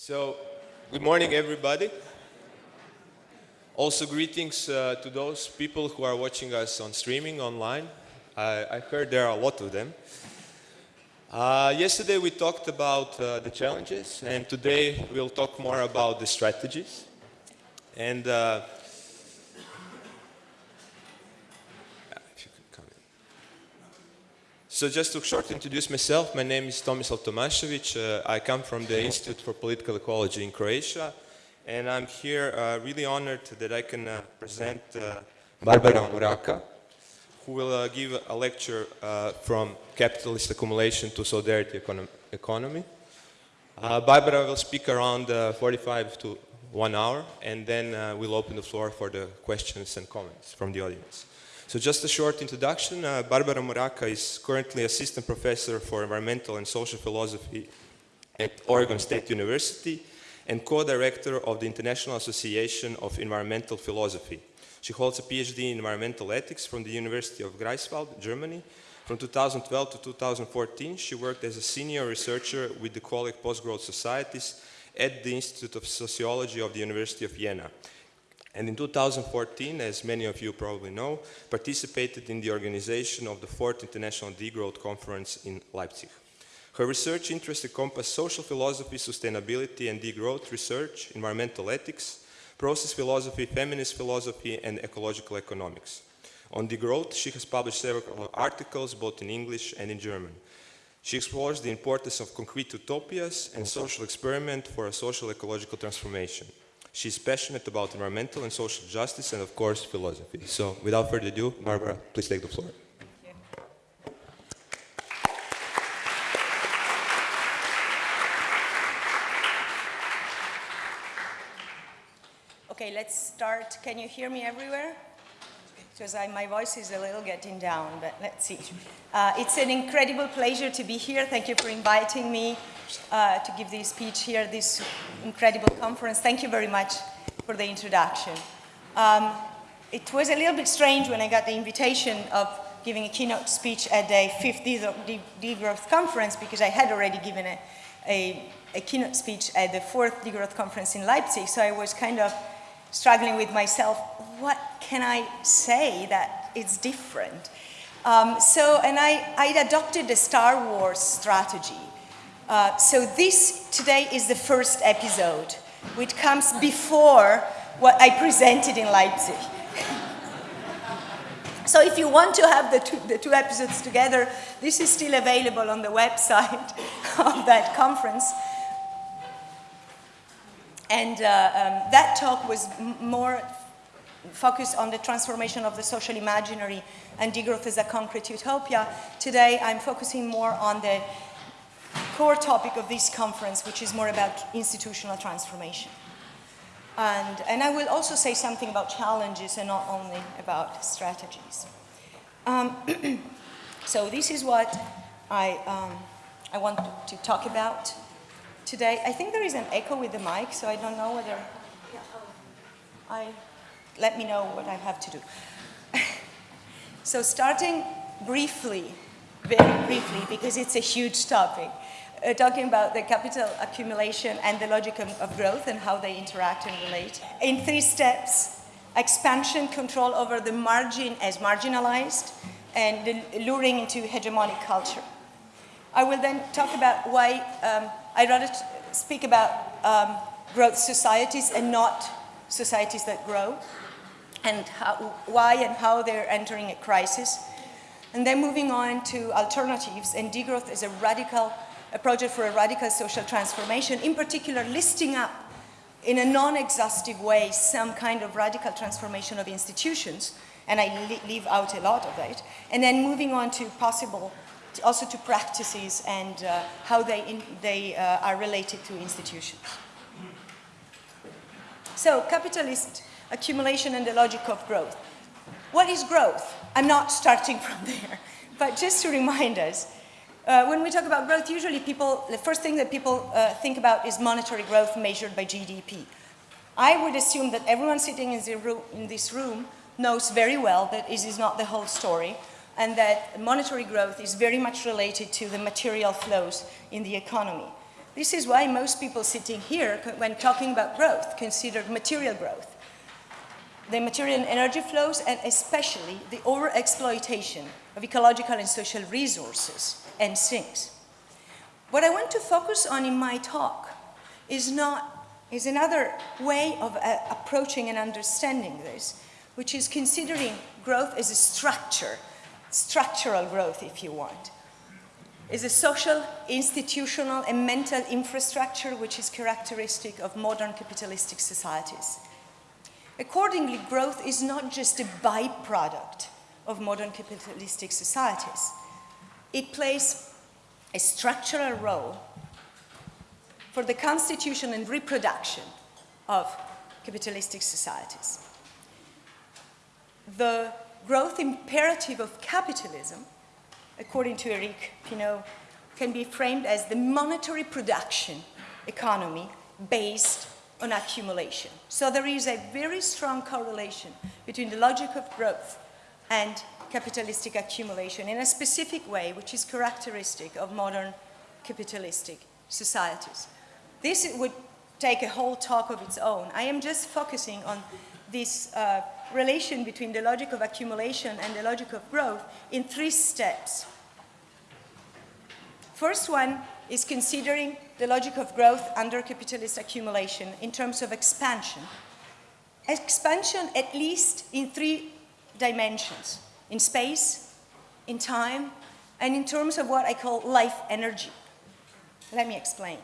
So, good morning everybody. Also greetings uh, to those people who are watching us on streaming online. I, I heard there are a lot of them. Uh, yesterday we talked about uh, the challenges and today we'll talk more about the strategies. And uh, So just to short introduce myself, my name is Tomislav Tomašević. Uh, I come from the Institute for Political Ecology in Croatia, and I'm here uh, really honored that I can uh, present uh, Barbara Muraca, who will uh, give a lecture uh, from capitalist accumulation to solidarity econo economy. Barbara will speak around 45 to one hour, and then we'll open the floor for the questions and comments from the audience. So just a short introduction, uh, Barbara Muraca is currently assistant professor for environmental and social philosophy at Oregon State University and co-director of the International Association of Environmental Philosophy. She holds a PhD in environmental ethics from the University of Greifswald, Germany. From 2012 to 2014, she worked as a senior researcher with the Colleague Post-Growth Societies at the Institute of Sociology of the University of Vienna and in 2014, as many of you probably know, participated in the organization of the fourth International Degrowth Conference in Leipzig. Her research interests encompass social philosophy, sustainability and degrowth research, environmental ethics, process philosophy, feminist philosophy and ecological economics. On degrowth, she has published several articles both in English and in German. She explores the importance of concrete utopias and social experiment for a social ecological transformation. She's passionate about environmental and social justice and, of course, philosophy. So, without further ado, Barbara, please take the floor. Okay, let's start. Can you hear me everywhere? Because my voice is a little getting down, but let's see. Uh, it's an incredible pleasure to be here. Thank you for inviting me uh, to give this speech here, this incredible conference. Thank you very much for the introduction. Um, it was a little bit strange when I got the invitation of giving a keynote speech at the fifth degrowth conference because I had already given a, a, a keynote speech at the fourth degrowth conference in Leipzig. So I was kind of struggling with myself, what can I say that it's different? Um, so, and I, I adopted the Star Wars strategy. Uh, so this today is the first episode, which comes before what I presented in Leipzig. so if you want to have the two, the two episodes together, this is still available on the website of that conference. And uh, um, that talk was more focused on the transformation of the social imaginary and degrowth as a concrete utopia. Today, I'm focusing more on the core topic of this conference, which is more about institutional transformation. And, and I will also say something about challenges and not only about strategies. Um, so this is what I, um, I want to talk about today. I think there is an echo with the mic, so I don't know whether I, let me know what I have to do. so starting briefly, very briefly, because it's a huge topic uh, talking about the capital accumulation and the logic of, of growth and how they interact and relate. In three steps, expansion, control over the margin as marginalized, and luring into hegemonic culture. I will then talk about why um, I'd rather speak about um, growth societies and not societies that grow, and how, why and how they're entering a crisis. And then moving on to alternatives and degrowth is a radical a project for a radical social transformation, in particular listing up in a non-exhaustive way some kind of radical transformation of institutions, and I leave out a lot of that, and then moving on to possible, also to practices and uh, how they, in, they uh, are related to institutions. So, capitalist accumulation and the logic of growth. What is growth? I'm not starting from there, but just to remind us, uh, when we talk about growth, usually people, the first thing that people uh, think about is monetary growth measured by GDP. I would assume that everyone sitting in, room, in this room knows very well that this is not the whole story and that monetary growth is very much related to the material flows in the economy. This is why most people sitting here, when talking about growth, consider material growth. The material and energy flows, and especially the overexploitation of ecological and social resources and things. What I want to focus on in my talk is not is another way of uh, approaching and understanding this, which is considering growth as a structure, structural growth, if you want. Is a social, institutional, and mental infrastructure which is characteristic of modern capitalistic societies. Accordingly, growth is not just a byproduct of modern capitalistic societies. It plays a structural role for the constitution and reproduction of capitalistic societies. The growth imperative of capitalism, according to Eric Pineault, can be framed as the monetary production economy based on accumulation. So there is a very strong correlation between the logic of growth and capitalistic accumulation in a specific way, which is characteristic of modern capitalistic societies. This would take a whole talk of its own. I am just focusing on this uh, relation between the logic of accumulation and the logic of growth in three steps. First one is considering the logic of growth under capitalist accumulation in terms of expansion. Expansion at least in three dimensions, in space, in time, and in terms of what I call life energy. Let me explain.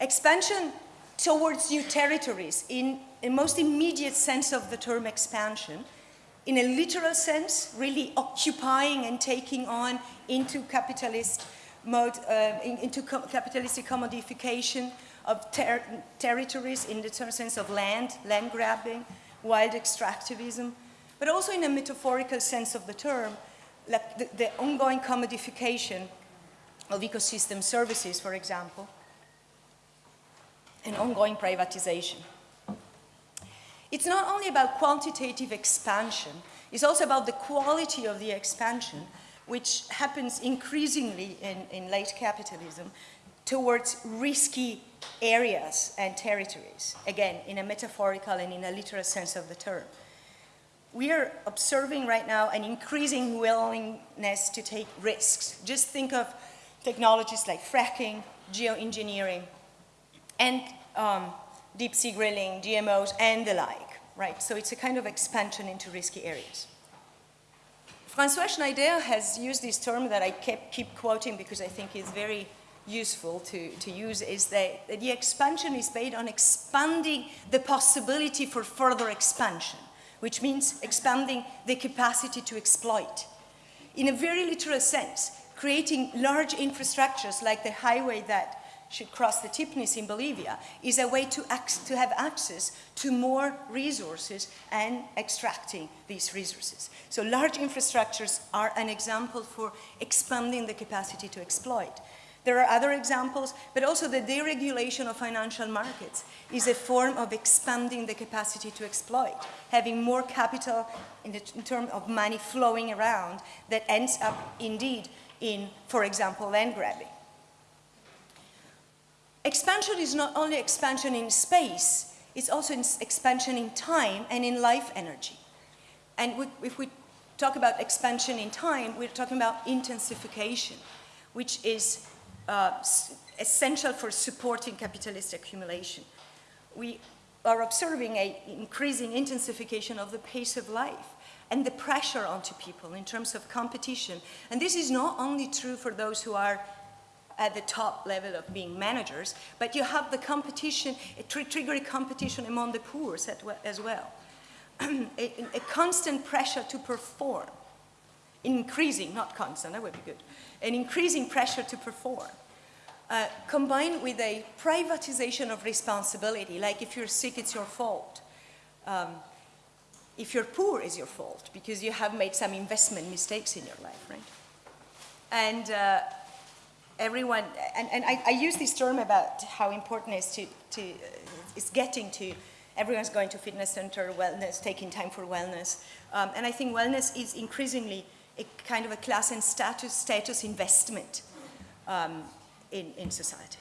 Expansion towards new territories in a most immediate sense of the term expansion, in a literal sense, really occupying and taking on into capitalist mode, uh, in, into co capitalistic commodification of ter territories in the sense of land, land grabbing, wild extractivism, but also in a metaphorical sense of the term, like the, the ongoing commodification of ecosystem services, for example, and ongoing privatization. It's not only about quantitative expansion, it's also about the quality of the expansion, which happens increasingly in, in late capitalism towards risky areas and territories, again, in a metaphorical and in a literal sense of the term. We are observing right now an increasing willingness to take risks. Just think of technologies like fracking, geoengineering, and um, deep sea drilling, GMOs, and the like, right? So it's a kind of expansion into risky areas. Francois Schneider has used this term that I kept, keep quoting because I think it's very useful to, to use, is that the expansion is based on expanding the possibility for further expansion, which means expanding the capacity to exploit. In a very literal sense, creating large infrastructures like the highway that should cross the Tipnis in Bolivia is a way to, to have access to more resources and extracting these resources. So large infrastructures are an example for expanding the capacity to exploit. There are other examples, but also the deregulation of financial markets is a form of expanding the capacity to exploit, having more capital in, the, in terms of money flowing around that ends up indeed in, for example, land grabbing. Expansion is not only expansion in space, it's also expansion in time and in life energy. And we, if we talk about expansion in time, we're talking about intensification, which is uh, essential for supporting capitalist accumulation. We are observing an increasing intensification of the pace of life and the pressure onto people in terms of competition. And this is not only true for those who are at the top level of being managers, but you have the competition, a tr triggering competition among the poor as well. a, a, constant pressure to perform, increasing, not constant, that would be good, an increasing pressure to perform. Uh, combined with a privatization of responsibility, like if you're sick, it's your fault. Um, if you're poor, it's your fault because you have made some investment mistakes in your life, right? And uh, everyone, and, and I, I, use this term about how important it is to, to uh, getting to everyone's going to fitness center, wellness, taking time for wellness. Um, and I think wellness is increasingly a kind of a class and status, status investment. Um, in, in society.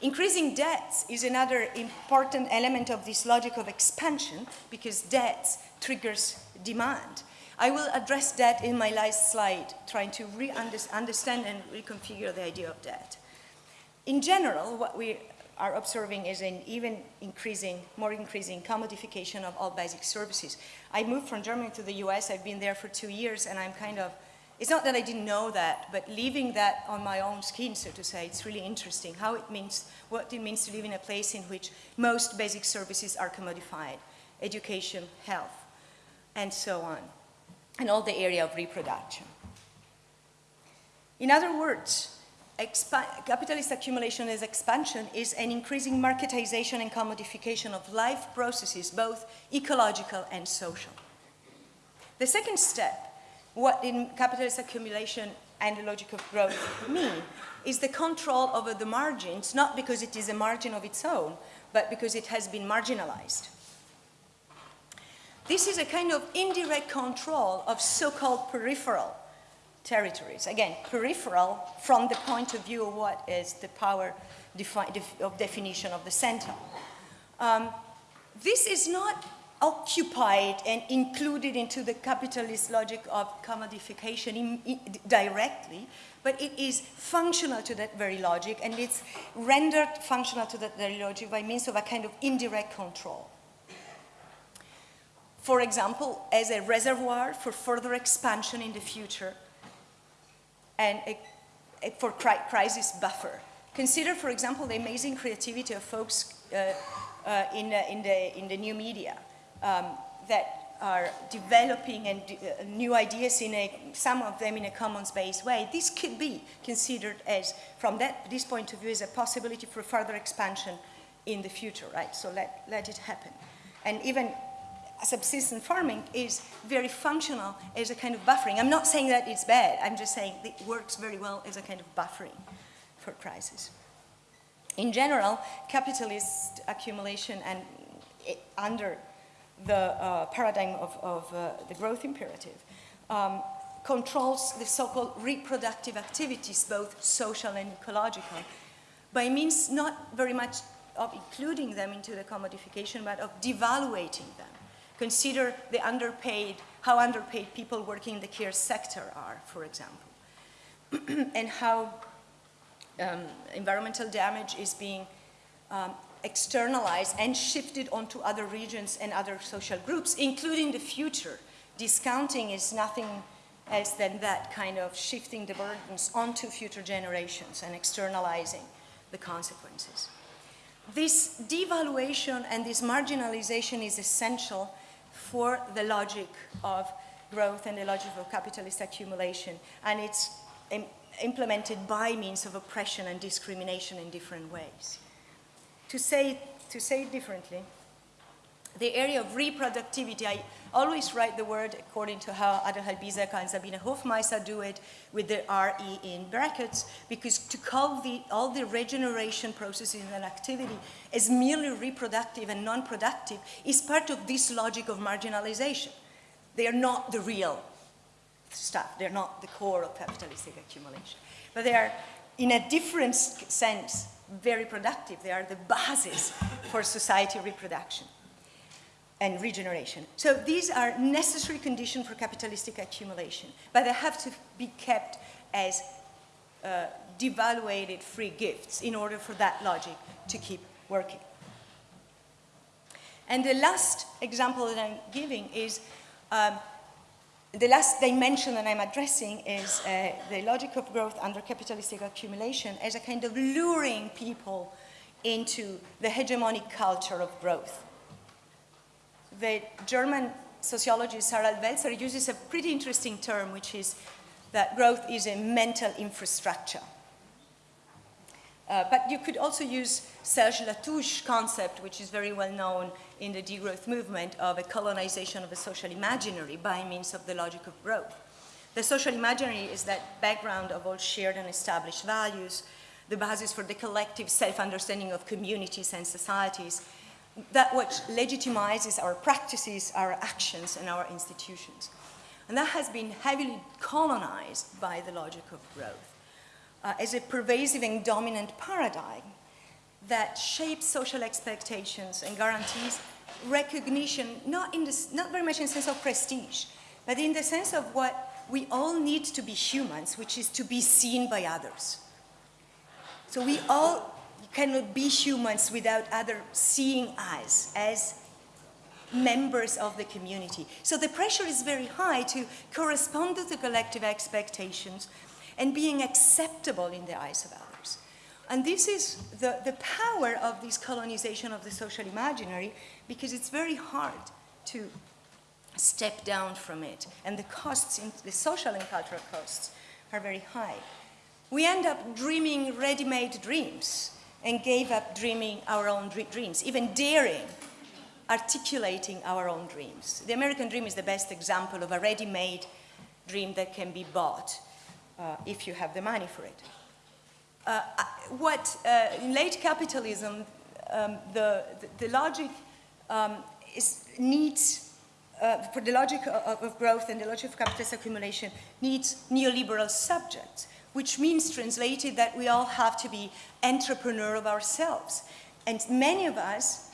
Increasing debts is another important element of this logic of expansion because debts triggers demand. I will address that in my last slide, trying to re-understand and reconfigure the idea of debt. In general, what we are observing is an even increasing, more increasing commodification of all basic services. I moved from Germany to the US, I've been there for two years, and I'm kind of it's not that I didn't know that, but leaving that on my own skin, so to say, it's really interesting how it means, what it means to live in a place in which most basic services are commodified, education, health, and so on, and all the area of reproduction. In other words, capitalist accumulation as expansion is an increasing marketization and commodification of life processes, both ecological and social. The second step what in capitalist accumulation and the logic of growth mean is the control over the margins, not because it is a margin of its own, but because it has been marginalized. This is a kind of indirect control of so-called peripheral territories. Again, peripheral from the point of view of what is the power defi of definition of the center. Um, this is not occupied and included into the capitalist logic of commodification in, in, directly, but it is functional to that very logic, and it's rendered functional to that very logic by means of a kind of indirect control. For example, as a reservoir for further expansion in the future and a, a, for cri crisis buffer. Consider, for example, the amazing creativity of folks uh, uh, in, uh, in, the, in the new media um, that are developing and uh, new ideas in a, some of them in a commons-based way, this could be considered as, from that, this point of view, as a possibility for further expansion in the future, right? So let, let it happen. And even subsistence farming is very functional as a kind of buffering. I'm not saying that it's bad, I'm just saying it works very well as a kind of buffering for crisis. In general, capitalist accumulation and under the uh, paradigm of, of uh, the growth imperative, um, controls the so-called reproductive activities, both social and ecological, by means not very much of including them into the commodification, but of devaluating them. Consider the underpaid, how underpaid people working in the care sector are, for example, and how um, environmental damage is being um, externalized and shifted onto other regions and other social groups, including the future. Discounting is nothing else than that kind of shifting the burdens onto future generations and externalizing the consequences. This devaluation and this marginalization is essential for the logic of growth and the logic of capitalist accumulation, and it's implemented by means of oppression and discrimination in different ways. To say, to say it differently, the area of reproductivity, I always write the word according to how Adelheid Biesecker and Sabine Hofmeister do it with the RE in brackets, because to call the, all the regeneration processes and activity as merely reproductive and non-productive is part of this logic of marginalization. They are not the real stuff. They're not the core of capitalistic accumulation. But they are, in a different sense, very productive. They are the basis for society reproduction and regeneration. So these are necessary conditions for capitalistic accumulation, but they have to be kept as uh, devaluated free gifts in order for that logic to keep working. And the last example that I'm giving is um, the last dimension that I'm addressing is uh, the logic of growth under capitalistic accumulation as a kind of luring people into the hegemonic culture of growth. The German sociologist Harald Welzer uses a pretty interesting term, which is that growth is a mental infrastructure. Uh, but you could also use Serge Latouche's concept, which is very well known in the degrowth movement of a colonization of the social imaginary by means of the logic of growth. The social imaginary is that background of all shared and established values, the basis for the collective self-understanding of communities and societies, that which legitimizes our practices, our actions, and our institutions. And that has been heavily colonized by the logic of growth. uh, as a pervasive and dominant paradigm that shapes social expectations and guarantees recognition, not, in the, not very much in the sense of prestige, but in the sense of what we all need to be humans, which is to be seen by others. So we all cannot be humans without other seeing us as members of the community. So the pressure is very high to correspond to the collective expectations and being acceptable in the eyes of others. And this is the, the power of this colonization of the social imaginary because it's very hard to step down from it. And the costs, the social and cultural costs, are very high. We end up dreaming ready-made dreams and gave up dreaming our own dreams, even daring articulating our own dreams. The American dream is the best example of a ready-made dream that can be bought uh, if you have the money for it. Uh, what uh, in late capitalism, um, the, the, the, logic um, is, needs, uh, for the logic of, of growth and the logic of capitalist accumulation needs neoliberal subjects, which means translated that we all have to be entrepreneur of ourselves. And many of us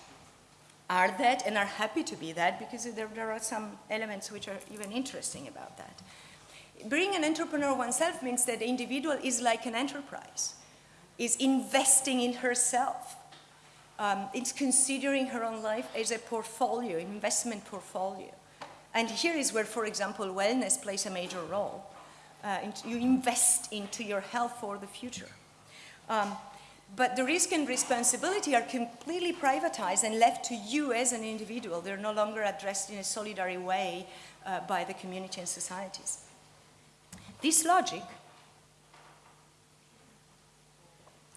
are that and are happy to be that because there, there are some elements which are even interesting about that. Being an entrepreneur oneself means that the individual is like an enterprise, is investing in herself. Um, it's considering her own life as a portfolio, investment portfolio. And here is where, for example, wellness plays a major role. Uh, you invest into your health for the future. Um, but the risk and responsibility are completely privatized and left to you as an individual. They're no longer addressed in a solidary way uh, by the community and societies. This logic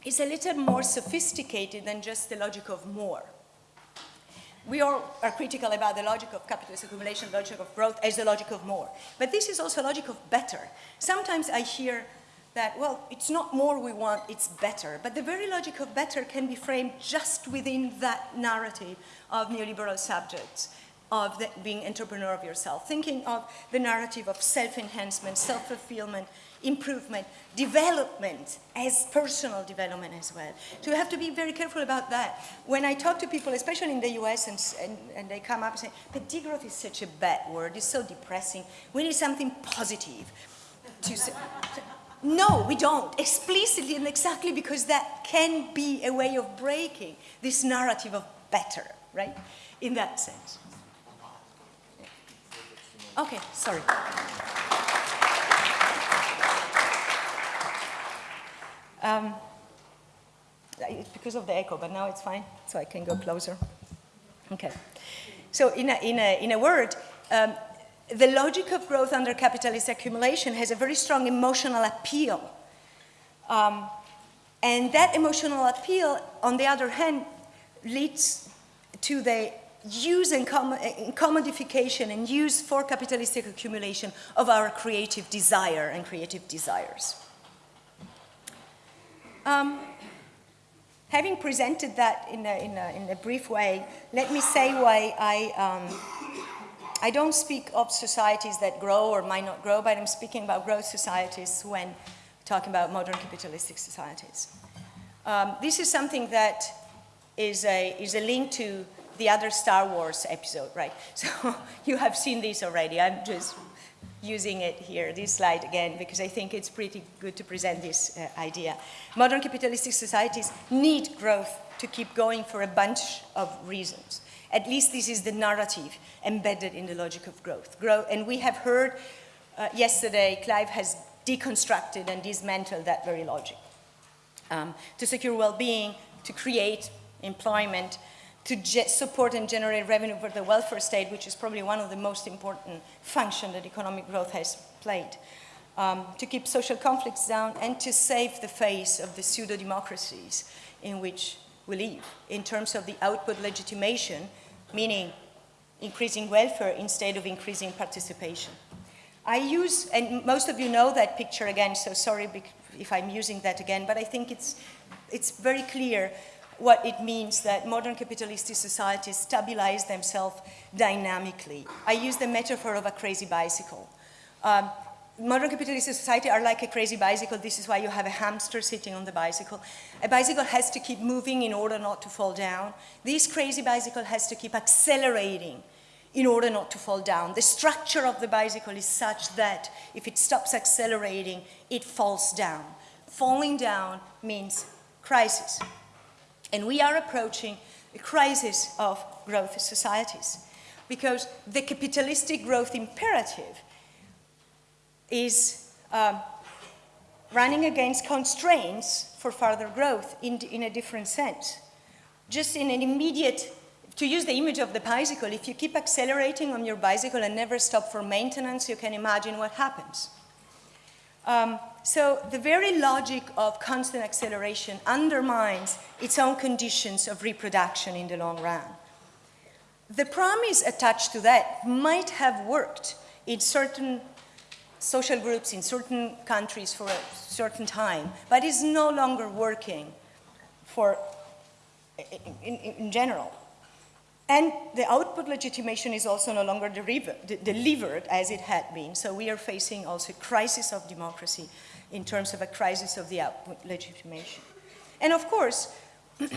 is a little more sophisticated than just the logic of more. We all are critical about the logic of capitalist accumulation, the logic of growth as the logic of more. But this is also a logic of better. Sometimes I hear that, well, it's not more we want, it's better. But the very logic of better can be framed just within that narrative of neoliberal subjects of the, being entrepreneur of yourself, thinking of the narrative of self-enhancement, self-fulfillment, improvement, development as personal development as well. So you have to be very careful about that. When I talk to people, especially in the US, and, and, and they come up and say, but degrowth is such a bad word, it's so depressing. We need something positive. To say, no, we don't, explicitly and exactly because that can be a way of breaking this narrative of better, right? In that sense. Okay, sorry. Um, it's because of the echo, but now it's fine, so I can go closer. Okay. So in a, in a, in a word, um, the logic of growth under capitalist accumulation has a very strong emotional appeal. Um, and that emotional appeal, on the other hand, leads to the use and, commodification and use for capitalistic accumulation of our creative desire and creative desires. Um, having presented that in a, in, a, in a, brief way, let me say why I, um, I don't speak of societies that grow or might not grow, but I'm speaking about growth societies when talking about modern capitalistic societies. Um, this is something that is a, is a link to the other Star Wars episode, right? So you have seen this already. I'm just using it here, this slide again, because I think it's pretty good to present this uh, idea. Modern capitalistic societies need growth to keep going for a bunch of reasons. At least this is the narrative embedded in the logic of growth. Grow, and we have heard uh, yesterday, Clive has deconstructed and dismantled that very logic. Um, to secure well-being, to create employment, to support and generate revenue for the welfare state, which is probably one of the most important functions that economic growth has played, um, to keep social conflicts down, and to save the face of the pseudo-democracies in which we live, in terms of the output legitimation, meaning increasing welfare instead of increasing participation. I use, and most of you know that picture again, so sorry if I'm using that again, but I think it's, it's very clear what it means that modern capitalistic societies stabilize themselves dynamically. I use the metaphor of a crazy bicycle. Um, modern capitalist society are like a crazy bicycle. This is why you have a hamster sitting on the bicycle. A bicycle has to keep moving in order not to fall down. This crazy bicycle has to keep accelerating in order not to fall down. The structure of the bicycle is such that if it stops accelerating, it falls down. Falling down means crisis. And we are approaching a crisis of growth societies because the capitalistic growth imperative is um, running against constraints for further growth in, in a different sense. Just in an immediate, to use the image of the bicycle, if you keep accelerating on your bicycle and never stop for maintenance, you can imagine what happens. Um, so the very logic of constant acceleration undermines its own conditions of reproduction in the long run. The promise attached to that might have worked in certain social groups in certain countries for a certain time, but is no longer working for, in, in, in general. And the output legitimation is also no longer delivered as it had been. So we are facing also a crisis of democracy in terms of a crisis of the legitimation. And of course,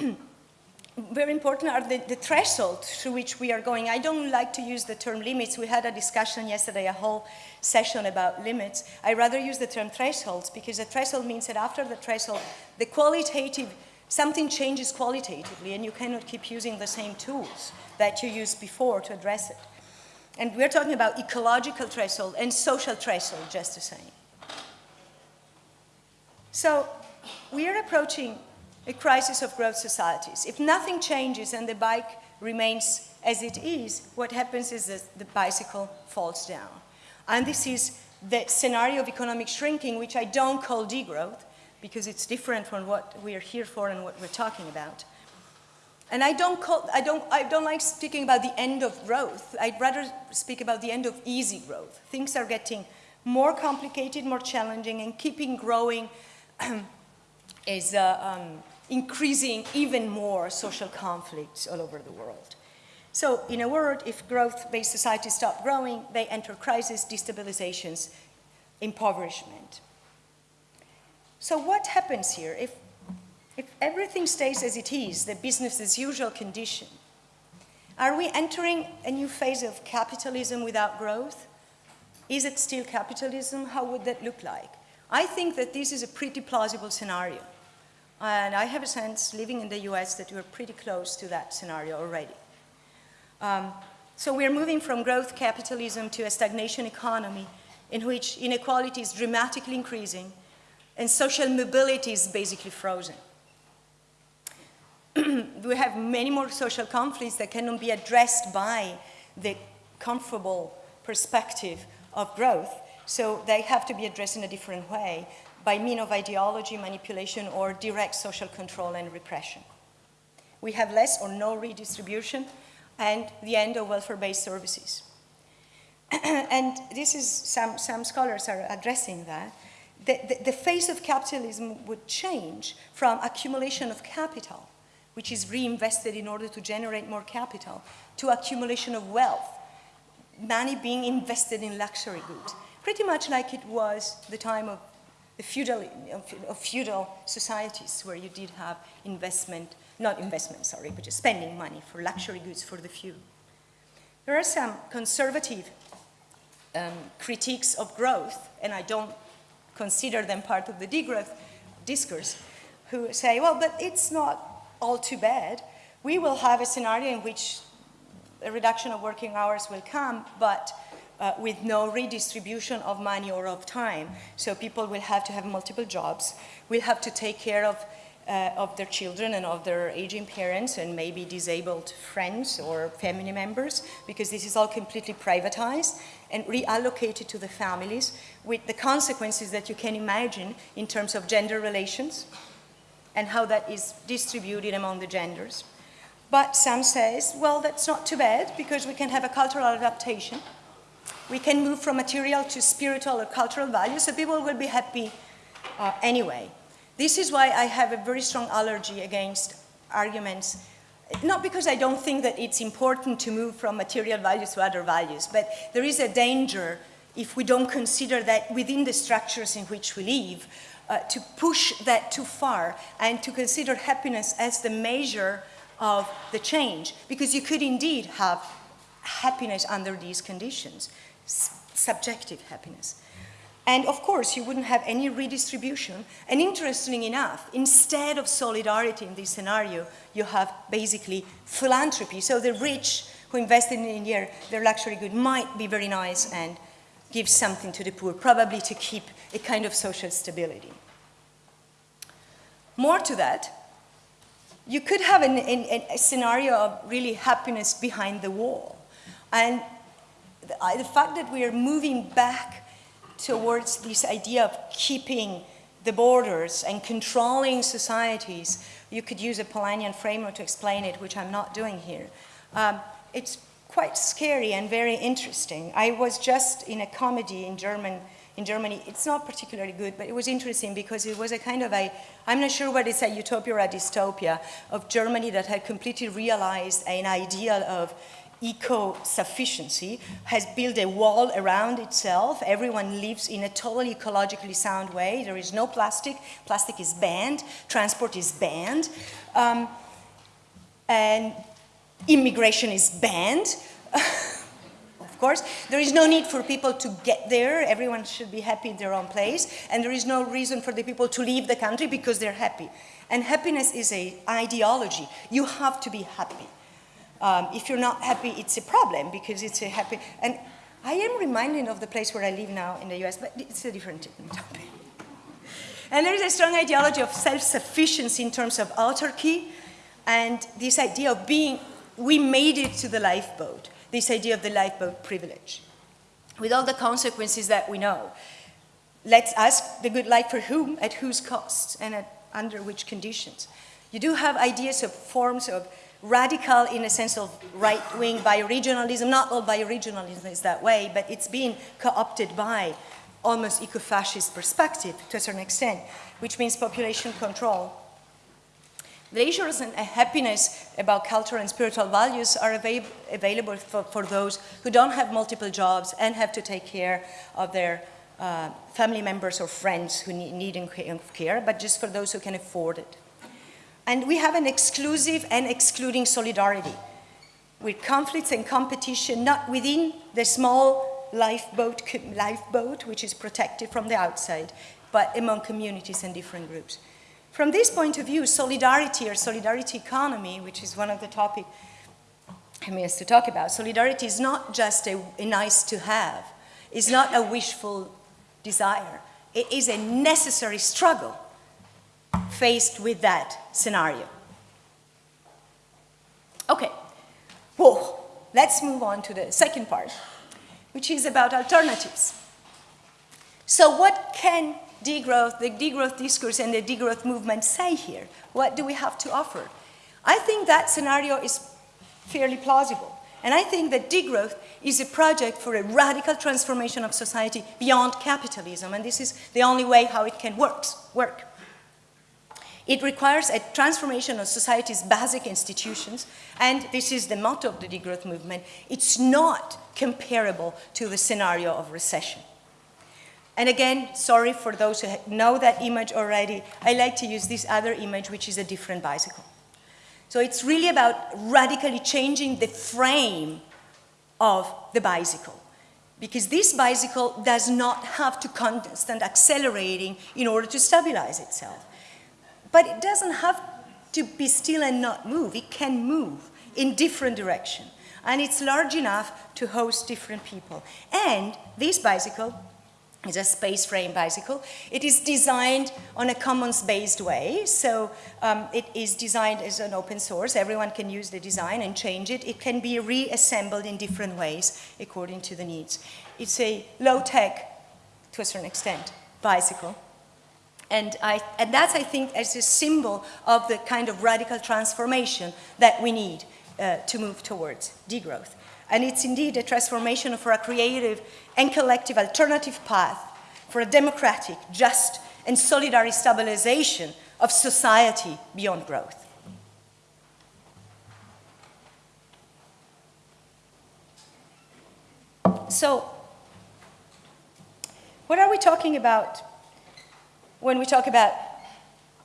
very important are the, the thresholds through which we are going. I don't like to use the term limits. We had a discussion yesterday, a whole session about limits. I rather use the term thresholds because a threshold means that after the threshold, the qualitative, something changes qualitatively and you cannot keep using the same tools that you used before to address it. And we're talking about ecological threshold and social threshold just the same. So we are approaching a crisis of growth societies. If nothing changes and the bike remains as it is, what happens is that the bicycle falls down. And this is the scenario of economic shrinking, which I don't call degrowth, because it's different from what we are here for and what we're talking about. And I don't, call, I, don't, I don't like speaking about the end of growth. I'd rather speak about the end of easy growth. Things are getting more complicated, more challenging, and keeping growing is uh, um, increasing even more social conflicts all over the world. So in a word, if growth-based societies stop growing, they enter crisis, destabilizations, impoverishment. So what happens here? If if everything stays as it is, the business as usual condition, are we entering a new phase of capitalism without growth? Is it still capitalism? How would that look like? I think that this is a pretty plausible scenario. And I have a sense, living in the US, that we're pretty close to that scenario already. Um, so we're moving from growth capitalism to a stagnation economy in which inequality is dramatically increasing and social mobility is basically frozen. we have many more social conflicts that cannot be addressed by the comfortable perspective of growth. So they have to be addressed in a different way by means of ideology, manipulation, or direct social control and repression. We have less or no redistribution and the end of welfare-based services. and this is, some, some scholars are addressing that. The, the, the face of capitalism would change from accumulation of capital which is reinvested in order to generate more capital, to accumulation of wealth, money being invested in luxury goods, pretty much like it was the time of the feudal, of feudal societies where you did have investment, not investment, sorry, but just spending money for luxury goods for the few. There are some conservative um, critiques of growth, and I don't consider them part of the degrowth discourse, who say, well, but it's not all too bad. We will have a scenario in which a reduction of working hours will come, but uh, with no redistribution of money or of time. So people will have to have multiple jobs, will have to take care of, uh, of their children and of their aging parents and maybe disabled friends or family members, because this is all completely privatized and reallocated to the families with the consequences that you can imagine in terms of gender relations, and how that is distributed among the genders. But some says, well, that's not too bad because we can have a cultural adaptation. We can move from material to spiritual or cultural values, so people will be happy uh, anyway. This is why I have a very strong allergy against arguments, not because I don't think that it's important to move from material values to other values, but there is a danger if we don't consider that within the structures in which we live, uh, to push that too far and to consider happiness as the measure of the change, because you could indeed have happiness under these conditions, subjective happiness. And of course, you wouldn't have any redistribution. And interestingly enough, instead of solidarity in this scenario, you have basically philanthropy. So the rich who invested in their, their luxury good might be very nice and give something to the poor, probably to keep a kind of social stability. More to that, you could have an, an, a scenario of really happiness behind the wall. And the, the fact that we are moving back towards this idea of keeping the borders and controlling societies. You could use a Polanyian framework to explain it, which I'm not doing here. Um, it's quite scary and very interesting. I was just in a comedy in German in Germany. It's not particularly good, but it was interesting because it was a kind of a, I'm not sure whether it's a utopia or a dystopia, of Germany that had completely realized an ideal of eco-sufficiency, has built a wall around itself. Everyone lives in a totally ecologically sound way. There is no plastic. Plastic is banned. Transport is banned. Um, and immigration is banned. of course. There is no need for people to get there. Everyone should be happy in their own place. And there is no reason for the people to leave the country because they're happy. And happiness is an ideology. You have to be happy. Um, if you're not happy, it's a problem because it's a happy. And I am reminded of the place where I live now in the US, but it's a different topic. And there is a strong ideology of self-sufficiency in terms of autarky and this idea of being, we made it to the lifeboat, this idea of the lifeboat privilege, with all the consequences that we know. Let's ask the good life for whom, at whose cost, and at, under which conditions. You do have ideas of forms of radical in a sense of right-wing bioregionalism. Not all bioregionalism is that way, but it's been co-opted by almost eco-fascist perspective to a certain extent, which means population control. Issues and happiness about cultural and spiritual values are avail available for, for, those who don't have multiple jobs and have to take care of their uh, family members or friends who need, need care, but just for those who can afford it. And we have an exclusive and excluding solidarity with conflicts and competition not within the small lifeboat, lifeboat, which is protected from the outside, but among communities and different groups. From this point of view, solidarity or solidarity economy, which is one of the topics I mean, to talk about, solidarity is not just a, a nice to have, it's not a wishful desire. It is a necessary struggle faced with that scenario. Okay, whoa, let's move on to the second part, which is about alternatives. So what can degrowth, the degrowth discourse and the degrowth movement say here? What do we have to offer? I think that scenario is fairly plausible. And I think that degrowth is a project for a radical transformation of society beyond capitalism. And this is the only way how it can works, work. It requires a transformation of society's basic institutions, and this is the motto of the degrowth movement. It's not comparable to the scenario of recession. And again, sorry for those who know that image already, I like to use this other image, which is a different bicycle. So it's really about radically changing the frame of the bicycle. Because this bicycle does not have to constant accelerating in order to stabilize itself. But it doesn't have to be still and not move. It can move in different direction. And it's large enough to host different people. And this bicycle is a space frame bicycle. It is designed on a commons-based way, so um, it is designed as an open source. Everyone can use the design and change it. It can be reassembled in different ways according to the needs. It's a low-tech, to a certain extent, bicycle. And, I, and that's, I think, as a symbol of the kind of radical transformation that we need uh, to move towards degrowth. And it's indeed a transformation for a creative and collective alternative path for a democratic, just, and solidary stabilization of society beyond growth. So, what are we talking about when we talk about,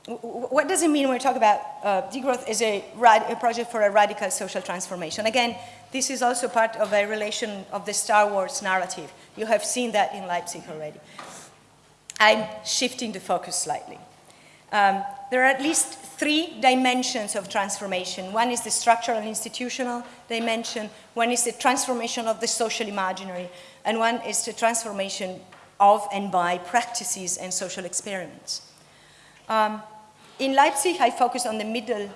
what does it mean when we talk about uh, degrowth as a, a project for a radical social transformation? Again, this is also part of a relation of the Star Wars narrative. You have seen that in Leipzig already. I'm shifting the focus slightly. Um, there are at least three dimensions of transformation. One is the structural and institutional dimension, one is the transformation of the social imaginary, and one is the transformation of and by practices and social experiments. Um, in Leipzig, I focus on the middle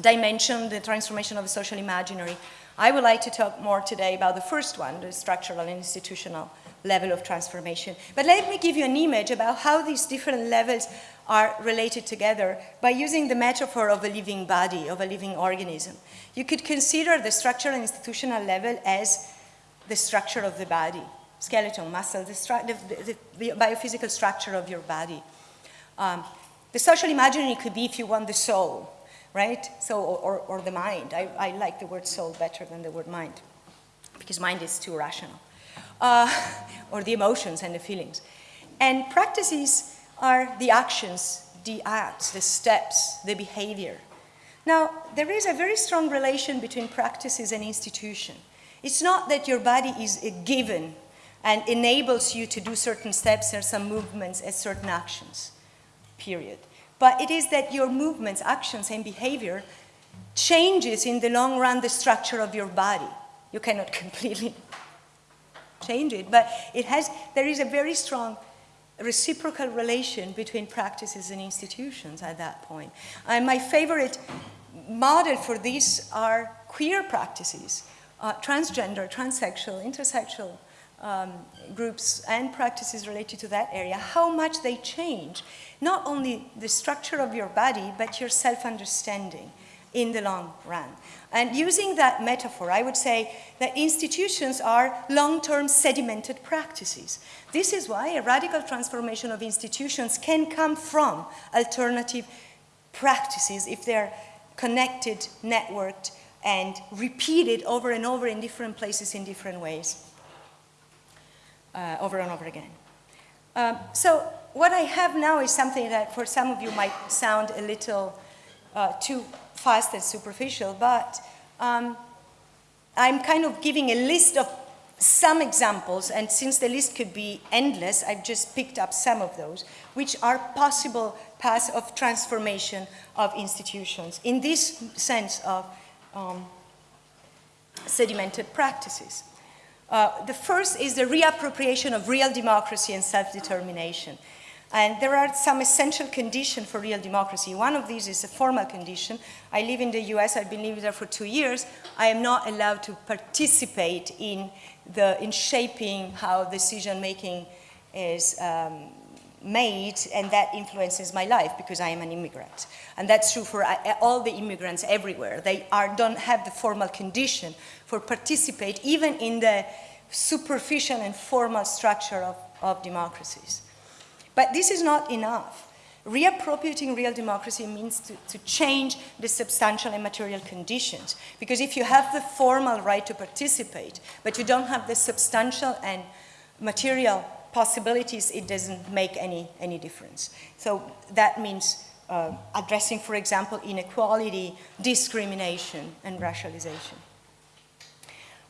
dimension, the transformation of the social imaginary. I would like to talk more today about the first one, the structural and institutional level of transformation. But let me give you an image about how these different levels are related together by using the metaphor of a living body, of a living organism. You could consider the structural and institutional level as the structure of the body, skeleton, muscle, the, the, the biophysical structure of your body. Um, the social imaginary could be, if you want, the soul, right? So, or, or the mind. I, I like the word soul better than the word mind, because mind is too rational. Uh, or the emotions and the feelings. And practices are the actions, the acts, the steps, the behavior. Now, there is a very strong relation between practices and institution. It's not that your body is a given and enables you to do certain steps or some movements and certain actions, period. But it is that your movements, actions, and behavior changes in the long run the structure of your body. You cannot completely change it, but it has, there is a very strong reciprocal relation between practices and institutions at that point. And my favorite model for this are queer practices, uh, transgender, transsexual, intersexual um, groups and practices related to that area, how much they change not only the structure of your body, but your self-understanding in the long run. And using that metaphor, I would say that institutions are long-term sedimented practices. This is why a radical transformation of institutions can come from alternative practices if they're connected, networked, and repeated over and over in different places in different ways, uh, over and over again. Um, so what I have now is something that for some of you might sound a little uh, too fast and superficial, but um, I'm kind of giving a list of some examples, and since the list could be endless, I've just picked up some of those, which are possible paths of transformation of institutions in this sense of um, sedimented practices. Uh, the first is the reappropriation of real democracy and self-determination. And there are some essential conditions for real democracy. One of these is a formal condition. I live in the US, I've been living there for two years. I am not allowed to participate in, the, in shaping how decision making is um, made, and that influences my life because I am an immigrant. And that's true for uh, all the immigrants everywhere. They are, don't have the formal condition for participate even in the superficial and formal structure of, of democracies. But this is not enough. Reappropriating real democracy means to, to, change the substantial and material conditions. Because if you have the formal right to participate, but you don't have the substantial and material possibilities, it doesn't make any, any difference. So that means uh, addressing, for example, inequality, discrimination, and racialization.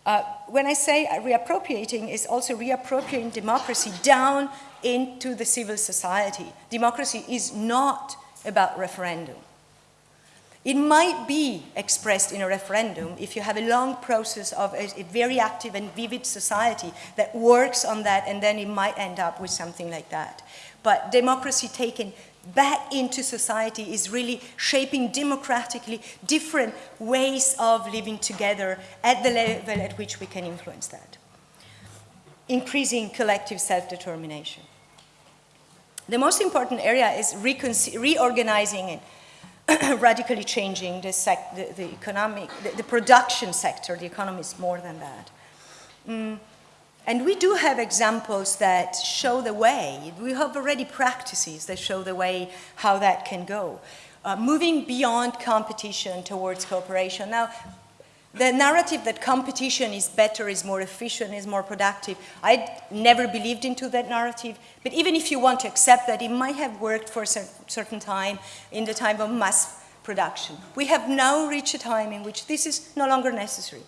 Uh, when I say reappropriating, is also reappropriating democracy down into the civil society. Democracy is not about referendum. It might be expressed in a referendum if you have a long process of a, a, very active and vivid society that works on that and then it might end up with something like that. But democracy taken back into society is really shaping democratically different ways of living together at the level at which we can influence that. Increasing collective self-determination. The most important area is reorganizing and radically changing the, the, the economic, the, the, production sector. The economy is more than that. Mm. And we do have examples that show the way. We have already practices that show the way how that can go. Uh, moving beyond competition towards cooperation. Now, the narrative that competition is better, is more efficient, is more productive, I never believed into that narrative. But even if you want to accept that, it might have worked for a certain time in the time of mass production. We have now reached a time in which this is no longer necessary.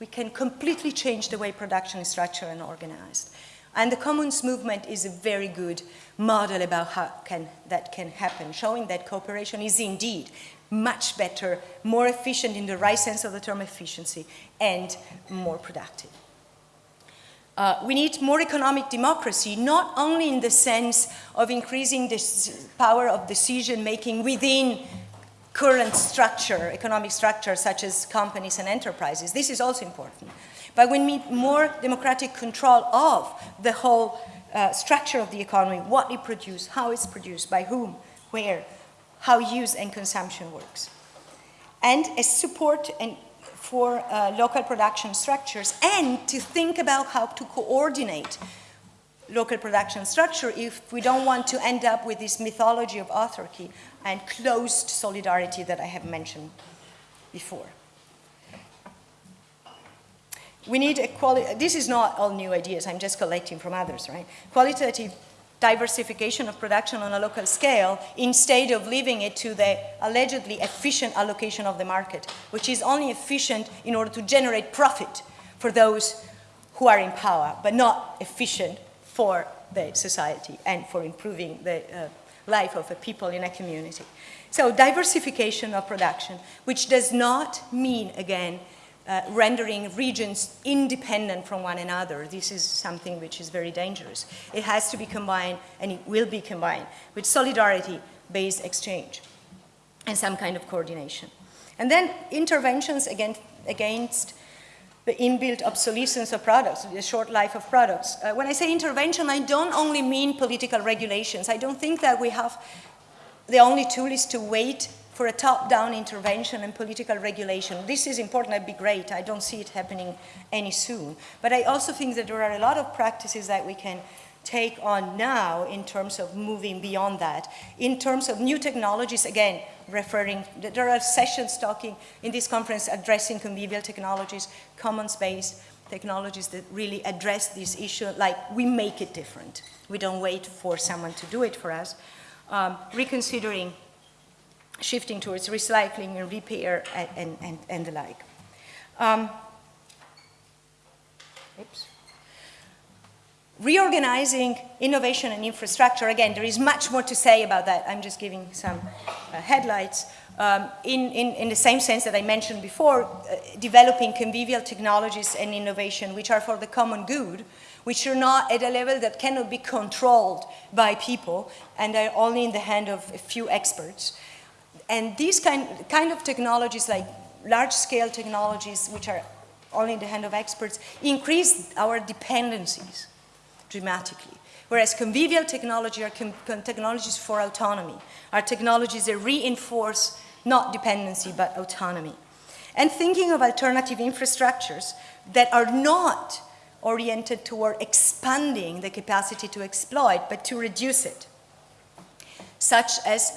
We can completely change the way production is structured and organized. And the commons movement is a very good model about how can, that can happen, showing that cooperation is indeed much better, more efficient in the right sense of the term efficiency, and more productive. Uh, we need more economic democracy, not only in the sense of increasing the power of decision making within current structure, economic structure, such as companies and enterprises. This is also important. But we need more democratic control of the whole uh, structure of the economy, what it produces, how it's produced, by whom, where, how use and consumption works. And a support and for uh, local production structures and to think about how to coordinate local production structure if we don't want to end up with this mythology of autarky and closed solidarity that I have mentioned before. We need this is not all new ideas, I'm just collecting from others, right? Qualitative diversification of production on a local scale instead of leaving it to the allegedly efficient allocation of the market, which is only efficient in order to generate profit for those who are in power, but not efficient for the society and for improving the uh, life of the people in a community. So diversification of production, which does not mean, again, uh, rendering regions independent from one another. This is something which is very dangerous. It has to be combined, and it will be combined, with solidarity-based exchange and some kind of coordination. And then interventions against, against the inbuilt obsolescence of products, the short life of products. Uh, when I say intervention, I don't only mean political regulations. I don't think that we have, the only tool is to wait for a top-down intervention and political regulation. This is important, that'd be great. I don't see it happening any soon. But I also think that there are a lot of practices that we can take on now in terms of moving beyond that. In terms of new technologies, again, referring, there are sessions talking in this conference addressing convivial technologies, commons-based technologies that really address this issue, like we make it different. We don't wait for someone to do it for us. Um, reconsidering shifting towards recycling and repair and, and, and, and the like. Um, oops. Reorganizing innovation and infrastructure, again, there is much more to say about that. I'm just giving some uh, headlights. Um, in, in, in, the same sense that I mentioned before, uh, developing convivial technologies and innovation which are for the common good, which are not at a level that cannot be controlled by people and are only in the hand of a few experts. And these kind, kind of technologies, like large-scale technologies, which are only in the hand of experts, increase our dependencies dramatically. Whereas convivial technology are technologies for autonomy, are technologies that reinforce not dependency, but autonomy. And thinking of alternative infrastructures that are not oriented toward expanding the capacity to exploit, but to reduce it, such as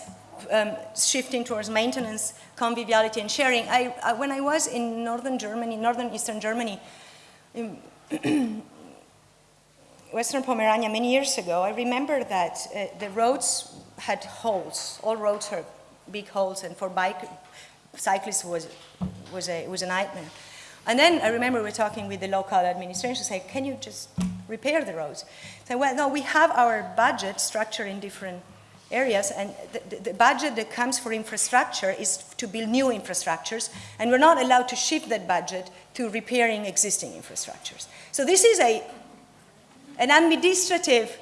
um, shifting towards maintenance, conviviality, and sharing. I, I, when I was in northern Germany, northern eastern Germany, Western Pomerania many years ago, I remember that uh, the roads had holes. All roads had big holes, and for bike cyclists was was a was a nightmare. And then I remember we were talking with the local administration, say, can you just repair the roads? Say, well, no, we have our budget structure in different areas, and the, the, budget that comes for infrastructure is to build new infrastructures, and we're not allowed to shift that budget to repairing existing infrastructures. So this is a, an administrative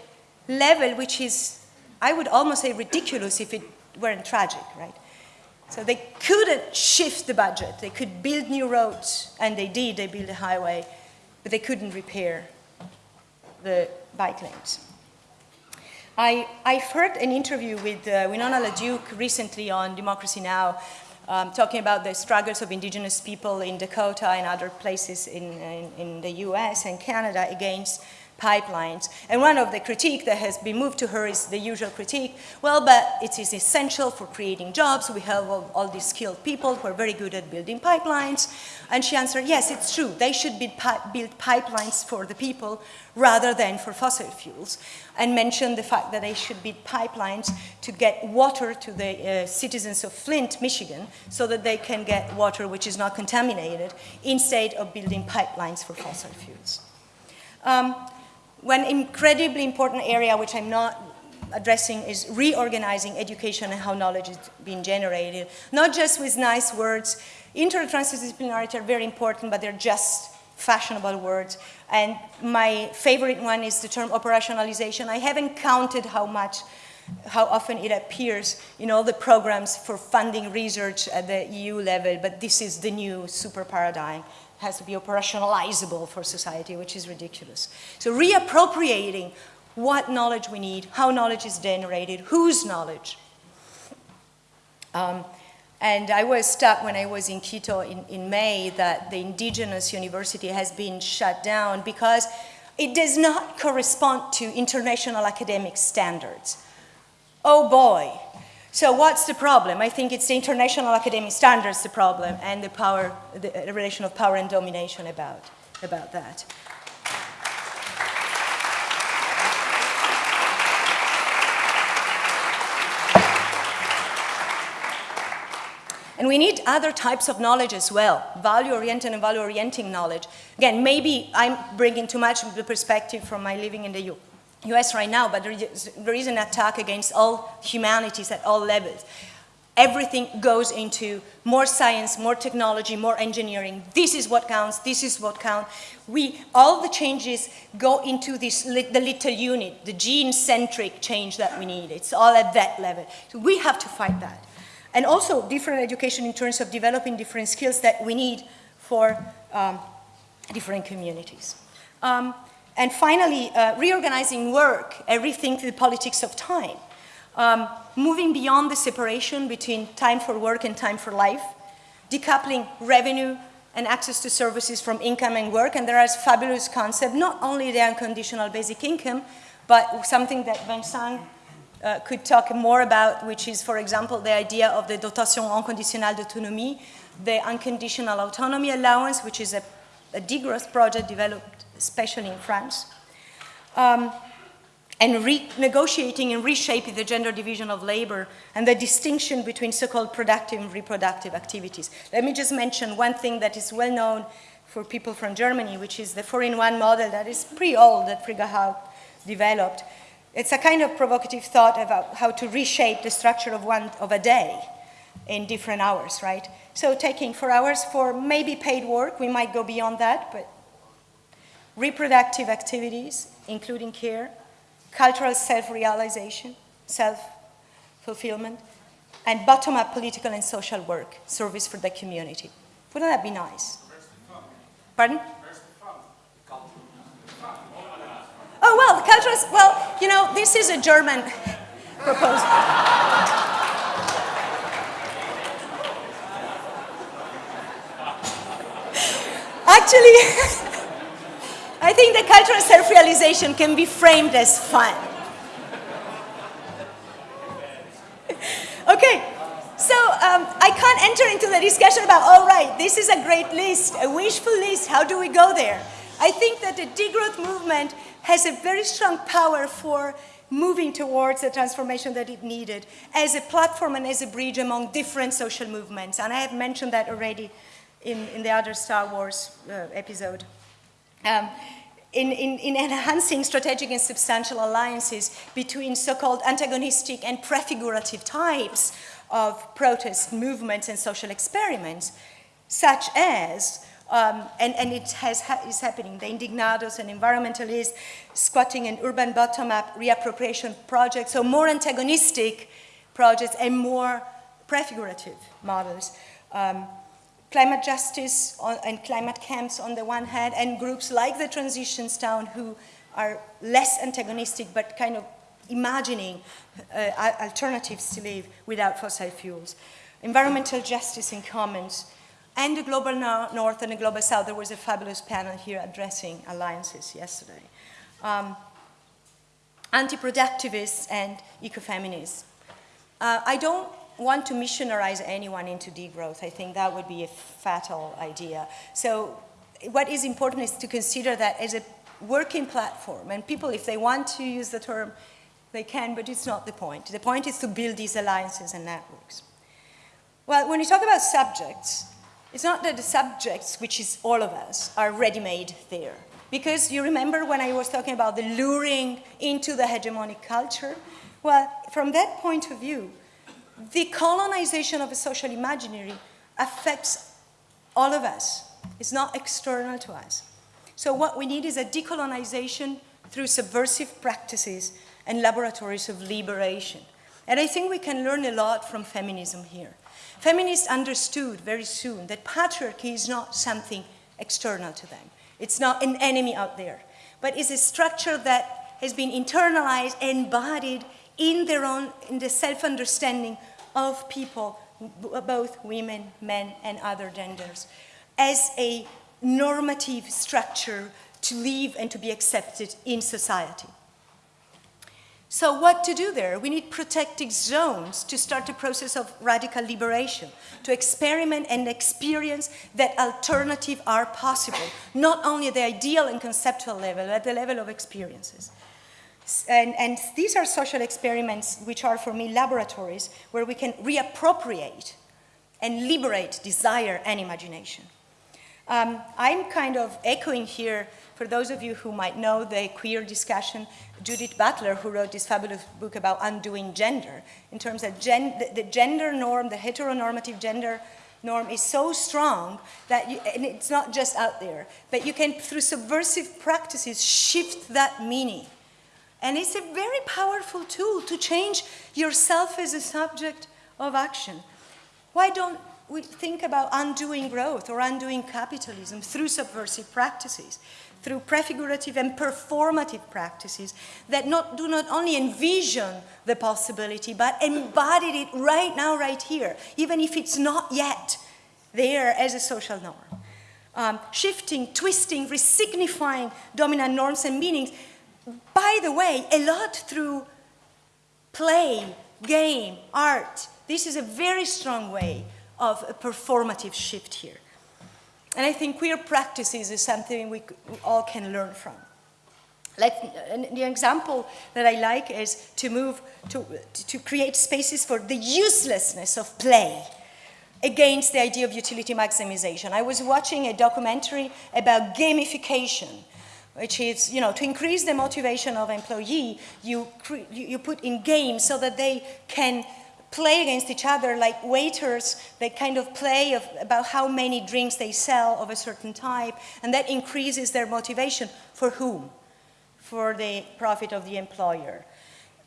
level which is, I would almost say ridiculous if it weren't tragic, right? So they couldn't shift the budget. They could build new roads, and they did, they built a highway, but they couldn't repair the bike lanes. I, I've heard an interview with uh, Winona LaDuke recently on Democracy Now! Um, talking about the struggles of indigenous people in Dakota and other places in, in, in, the US and Canada against pipelines. And one of the critique that has been moved to her is the usual critique, well, but it is essential for creating jobs. We have all, all these skilled people who are very good at building pipelines. And she answered, yes, it's true. They should build, pi build pipelines for the people rather than for fossil fuels. And mentioned the fact that they should build pipelines to get water to the uh, citizens of Flint, Michigan, so that they can get water which is not contaminated instead of building pipelines for fossil fuels. Um, one incredibly important area which I'm not addressing is reorganizing education and how knowledge is being generated, not just with nice words. Inter-transdisciplinarity are very important, but they're just fashionable words. And my favorite one is the term operationalization. I haven't counted how much, how often it appears in all the programs for funding research at the EU level, but this is the new super paradigm has to be operationalizable for society, which is ridiculous. So reappropriating what knowledge we need, how knowledge is generated, whose knowledge. Um, and I was stuck when I was in Quito in, in May that the indigenous university has been shut down because it does not correspond to international academic standards. Oh boy, so what's the problem? I think it's the international academic standards the problem and the power, uh, the relation of power and domination about, about that. And we need other types of knowledge as well, value-oriented and value-orienting knowledge. Again, maybe I'm bringing too much of the perspective from my living in the U US right now, but there is, an attack against all humanities at all levels. Everything goes into more science, more technology, more engineering. This is what counts, this is what counts. We, all the changes go into this, the little unit, the gene-centric change that we need. It's all at that level. So we have to fight that. And also different education in terms of developing different skills that we need for um, different communities. Um, and finally, uh, reorganizing work, and rethink the politics of time. Um, moving beyond the separation between time for work and time for life, decoupling revenue and access to services from income and work, and there is fabulous concept, not only the unconditional basic income, but something that Vincent uh, could talk more about, which is, for example, the idea of the dotation inconditionnelle d'autonomie, the unconditional autonomy allowance, which is a, a degrowth project developed especially in France, um, and renegotiating and reshaping the gender division of labor and the distinction between so-called productive and reproductive activities. Let me just mention one thing that is well known for people from Germany, which is the four-in-one model that is pretty old that Frigga developed. It's a kind of provocative thought about how to reshape the structure of, one, of a day in different hours, right? So taking four hours for maybe paid work, we might go beyond that, but reproductive activities, including care, cultural self-realization, self-fulfillment, and bottom-up political and social work, service for the community. Wouldn't that be nice? Pardon? Oh, well, the cultural, well, you know, this is a German proposal. Actually, I think the cultural self-realization can be framed as fun. okay, so um, I can't enter into the discussion about, all right, this is a great list, a wishful list, how do we go there? I think that the degrowth movement has a very strong power for moving towards the transformation that it needed as a platform and as a bridge among different social movements. And I have mentioned that already in, in the other Star Wars uh, episode um, in, in, in, enhancing strategic and substantial alliances between so-called antagonistic and prefigurative types of protest movements and social experiments, such as, um, and, and, it has, is happening, the indignados and environmentalists, squatting and urban bottom-up reappropriation projects, so more antagonistic projects and more prefigurative models. Um, climate justice and climate camps on the one hand, and groups like the Transitions Town who are less antagonistic but kind of imagining uh, alternatives to live without fossil fuels. Environmental justice in commons, and the global north and the global south. There was a fabulous panel here addressing alliances yesterday. um, anti-productivists and ecofeminists. Uh, I don't want to missionarize anyone into degrowth. I think that would be a fatal idea. So what is important is to consider that as a working platform, and people, if they want to use the term, they can, but it's not the point. The point is to build these alliances and networks. Well, when you talk about subjects, it's not that the subjects, which is all of us, are ready-made there. Because you remember when I was talking about the luring into the hegemonic culture? Well, from that point of view, the colonization of a social imaginary affects all of us. It's not external to us. So what we need is a decolonization through subversive practices and laboratories of liberation. And I think we can learn a lot from feminism here. Feminists understood very soon that patriarchy is not something external to them. It's not an enemy out there, but it's a structure that has been internalized, embodied in their own, in the self-understanding of people, uh, both women, men, and other genders, as a normative structure to live and to be accepted in society. So what to do there? We need protected zones to start a process of radical liberation, to experiment and experience that alternatives are possible, not only at the ideal and conceptual level, but at the level of experiences. And, and these are social experiments which are, for me, laboratories where we can reappropriate and liberate desire and imagination. Um, I'm kind of echoing here, for those of you who might know the queer discussion, Judith Butler, who wrote this fabulous book about undoing gender, in terms of gen the, the, gender norm, the heteronormative gender norm is so strong that, you, and it's not just out there, but you can, through subversive practices, shift that meaning and it's a very powerful tool to change yourself as a subject of action. Why don't we think about undoing growth or undoing capitalism through subversive practices, through prefigurative and performative practices that not, do not only envision the possibility, but embody it right now, right here, even if it's not yet there as a social norm. Um, shifting, twisting, resignifying dominant norms and meanings by the way, a lot through play, game, art. This is a very strong way of a performative shift here. And I think queer practices is something we, all can learn from. Like, the example that I like is to move, to, to create spaces for the uselessness of play against the idea of utility maximization. I was watching a documentary about gamification which is, you know, to increase the motivation of employee, you, you put in games so that they can play against each other like waiters. They kind of play of, about how many drinks they sell of a certain type and that increases their motivation. For whom? For the profit of the employer.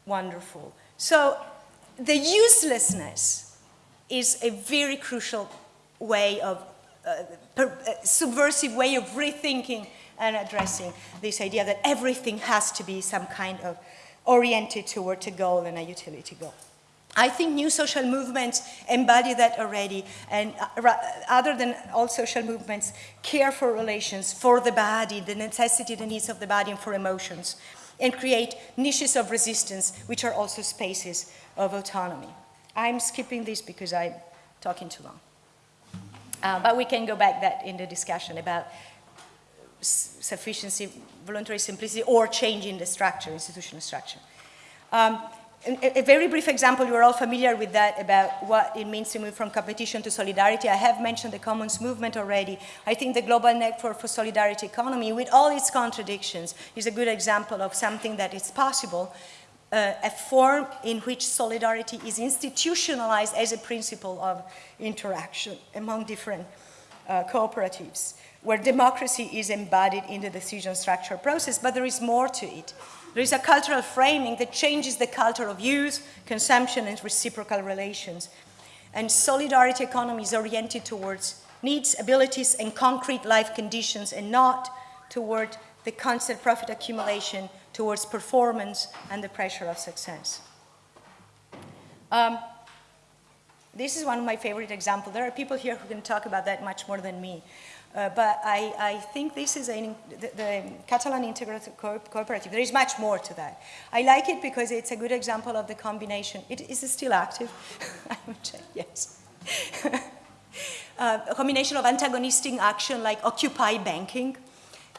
Wonderful. So the uselessness is a very crucial way of uh, per, uh, subversive way of rethinking and addressing this idea that everything has to be some kind of oriented toward a goal and a utility goal. I think new social movements embody that already, and uh, other than all social movements, care for relations, for the body, the necessity, the needs of the body, and for emotions, and create niches of resistance, which are also spaces of autonomy. I'm skipping this because I'm talking too long. Uh, but we can go back that in the discussion about sufficiency, voluntary simplicity, or changing the structure, institutional structure. Um, a, a, very brief example, you're all familiar with that about what it means to move from competition to solidarity. I have mentioned the commons movement already. I think the Global Network for Solidarity Economy, with all its contradictions, is a good example of something that is possible, uh, a form in which solidarity is institutionalized as a principle of interaction among different uh, cooperatives where democracy is embodied in the decision structure process, but there is more to it. There is a cultural framing that changes the culture of use, consumption, and reciprocal relations. And solidarity economy is oriented towards needs, abilities, and concrete life conditions, and not toward the constant profit accumulation, towards performance and the pressure of success. Um, this is one of my favorite examples. There are people here who can talk about that much more than me. Uh, but I, I, think this is a, the, the, Catalan Integrated Co Cooperative. There is much more to that. I like it because it's a good example of the combination. It, is still active? I would say yes. uh, a combination of antagonistic action like occupy banking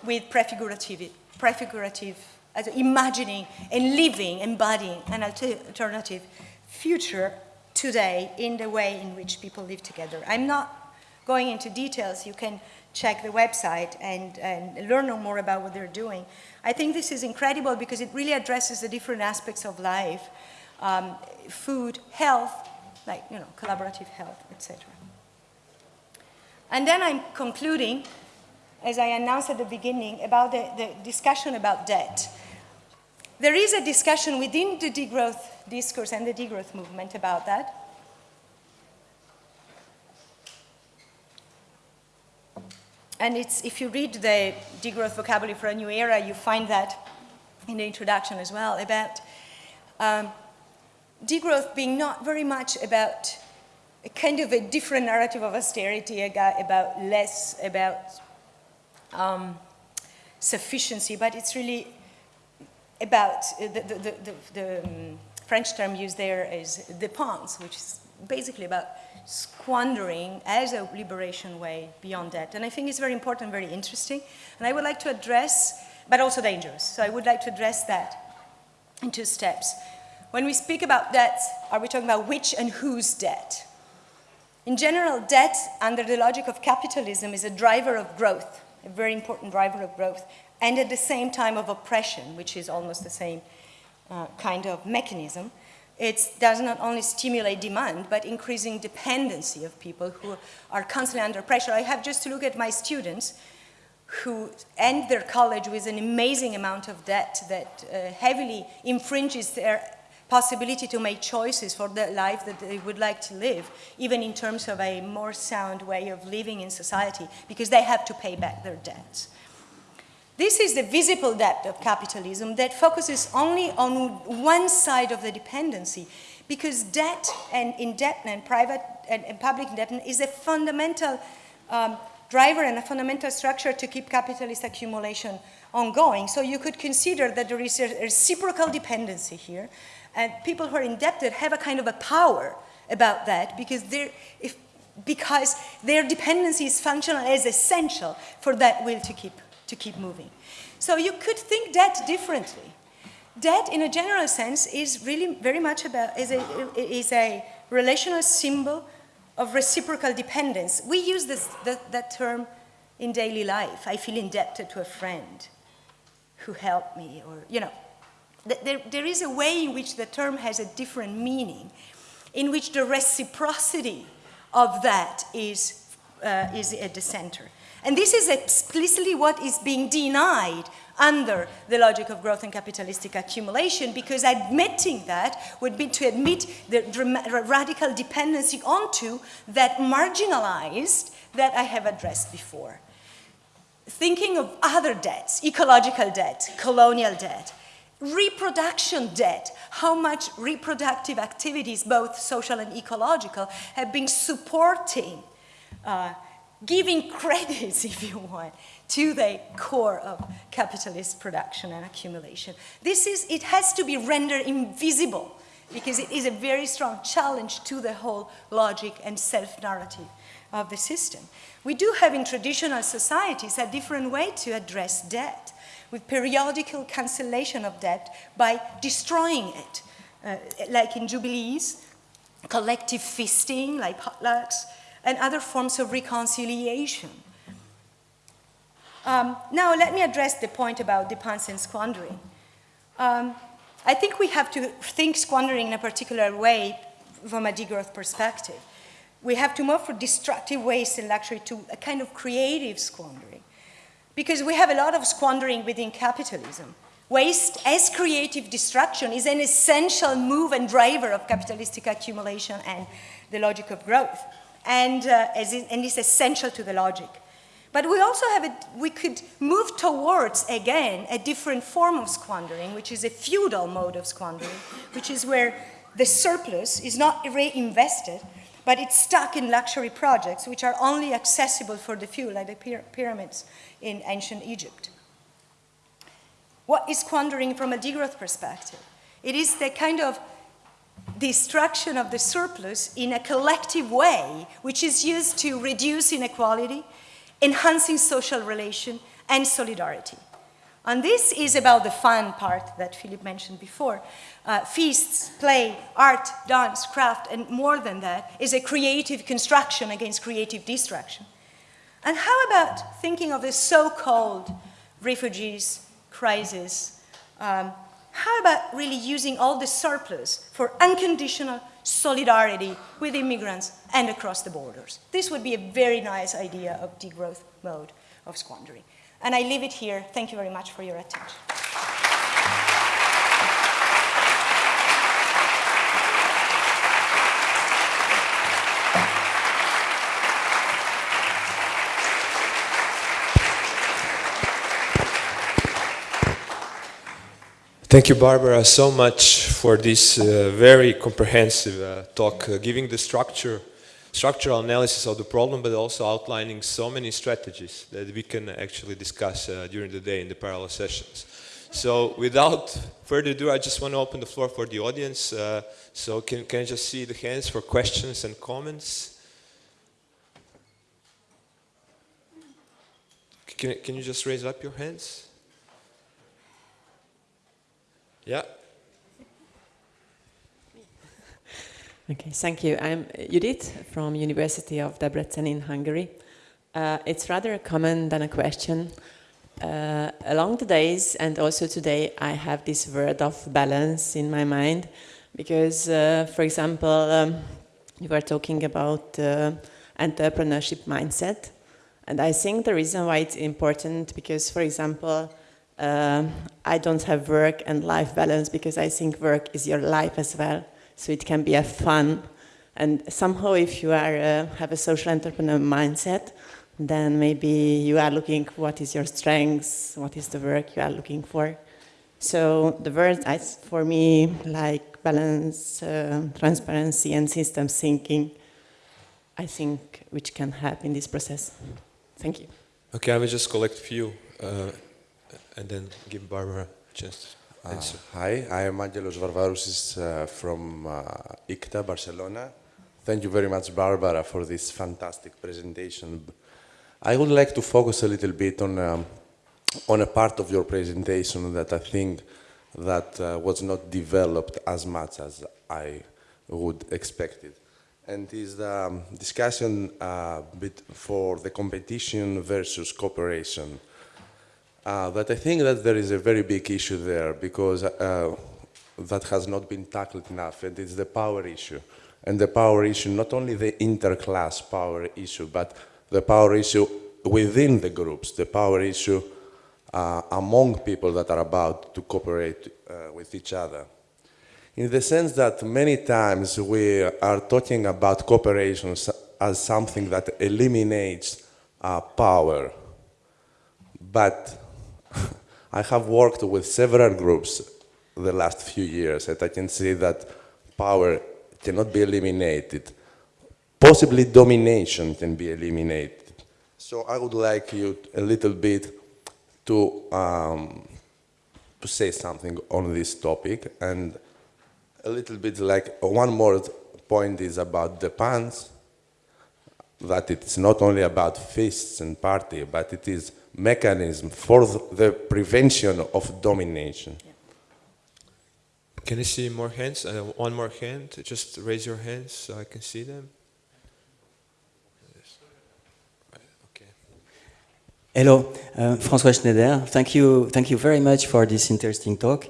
with prefigurative, prefigurative as imagining and living, embodying an alternative future today in the way in which people live together. I'm not going into details. You can check the website and, and learn more about what they're doing. I think this is incredible because it really addresses the different aspects of life, um, food, health, like, you know, collaborative health, etc. And then I'm concluding, as I announced at the beginning, about the, the discussion about debt. There is a discussion within the degrowth discourse and the degrowth movement about that. And it's, if you read the degrowth vocabulary for a new era, you find that in the introduction as well, about um, degrowth being not very much about a kind of a different narrative of austerity, about less, about um, sufficiency, but it's really about uh, the, the, the, the um, French term used there is dépense, which is basically about squandering as a liberation way beyond debt. And I think it's very important, very interesting. And I would like to address, but also dangerous. So I would like to address that in two steps. When we speak about debt, are we talking about which and whose debt? In general, debt, under the logic of capitalism, is a driver of growth, a very important driver of growth, and at the same time of oppression, which is almost the same uh, kind of mechanism. It does not only stimulate demand, but increasing dependency of people who are constantly under pressure. I have just to look at my students who end their college with an amazing amount of debt that uh, heavily infringes their possibility to make choices for the life that they would like to live, even in terms of a more sound way of living in society, because they have to pay back their debts. This is the visible debt of capitalism that focuses only on one side of the dependency, because debt and indebtedness, private and, and public indebtedness, is a fundamental um, driver and a fundamental structure to keep capitalist accumulation ongoing. So you could consider that there is a reciprocal dependency here, and people who are indebted have a kind of a power about that because, if, because their dependency is functional as essential for that will to keep, to keep moving. So you could think debt differently. Debt, in a general sense, is really very much about, is a, is a relational symbol of reciprocal dependence. We use this, that, that term in daily life. I feel indebted to a friend who helped me, or, you know, there, there is a way in which the term has a different meaning, in which the reciprocity of that is, uh, is at the center. And this is explicitly what is being denied under the logic of growth and capitalistic accumulation because admitting that would be to admit the radical dependency onto that marginalized that I have addressed before. Thinking of other debts, ecological debt, colonial debt, reproduction debt, how much reproductive activities, both social and ecological, have been supporting, uh, giving credits, if you want, to the core of capitalist production and accumulation. This is, it has to be rendered invisible because it is a very strong challenge to the whole logic and self-narrative of the system. We do have in traditional societies a different way to address debt with periodical cancellation of debt by destroying it, uh, like in jubilees, collective feasting, like potlucks, and other forms of reconciliation. Um, now, let me address the point about dépense and squandering. Um, I think we have to think squandering in a particular way from a degrowth perspective. We have to move from destructive waste and luxury to a kind of creative squandering. Because we have a lot of squandering within capitalism. Waste as creative destruction is an essential move and driver of capitalistic accumulation and the logic of growth. And, uh, in, and is essential to the logic. But we also have, a, we could move towards, again, a different form of squandering, which is a feudal mode of squandering, which is where the surplus is not reinvested, but it's stuck in luxury projects which are only accessible for the few, like the pyramids in ancient Egypt. What is squandering from a degrowth perspective? It is the kind of destruction of the surplus in a collective way, which is used to reduce inequality, enhancing social relation, and solidarity. And this is about the fun part that Philip mentioned before. Uh, feasts, play, art, dance, craft, and more than that is a creative construction against creative destruction. And how about thinking of the so-called refugees crisis? Um, how about really using all the surplus for unconditional solidarity with immigrants and across the borders? This would be a very nice idea of degrowth mode of squandering. And I leave it here. Thank you very much for your attention. Thank you, Barbara, so much for this uh, very comprehensive uh, talk, uh, giving the structure structural analysis of the problem, but also outlining so many strategies that we can actually discuss uh, during the day in the parallel sessions. So without further ado, I just want to open the floor for the audience. Uh, so can, can I just see the hands for questions and comments? Can, can you just raise up your hands? Yeah. Okay, thank you. I'm Judith from University of Debrecen in Hungary. Uh, it's rather a comment than a question. Uh, along the days and also today, I have this word of balance in my mind because, uh, for example, um, you were talking about uh, entrepreneurship mindset. And I think the reason why it's important because, for example, uh, I don't have work and life balance because I think work is your life as well so it can be a fun. And somehow if you are, uh, have a social entrepreneur mindset, then maybe you are looking what is your strengths, what is the work you are looking for. So the words for me like balance, uh, transparency and system thinking, I think which can help in this process. Thank you. Okay, I will just collect a few uh, and then give Barbara a chance uh, hi, I am Angelos Varvarousis uh, from uh, ICTA, Barcelona. Thank you very much, Barbara, for this fantastic presentation. I would like to focus a little bit on, um, on a part of your presentation that I think that uh, was not developed as much as I would expect it. And is the um, discussion uh, for the competition versus cooperation. Uh, but I think that there is a very big issue there because uh, that has not been tackled enough, and it's the power issue. And the power issue, not only the inter-class power issue, but the power issue within the groups, the power issue uh, among people that are about to cooperate uh, with each other. In the sense that many times we are talking about cooperation as something that eliminates uh, power, but I have worked with several groups the last few years and I can see that power cannot be eliminated. Possibly domination can be eliminated. So I would like you a little bit to, um, to say something on this topic and a little bit like one more point is about dépense, that it's not only about feasts and party, but it is mechanism for the prevention of domination. Yeah. Can I see more hands? Uh, one more hand. Just raise your hands so I can see them. Okay. Hello, uh, François Schneider. Thank you, thank you very much for this interesting talk.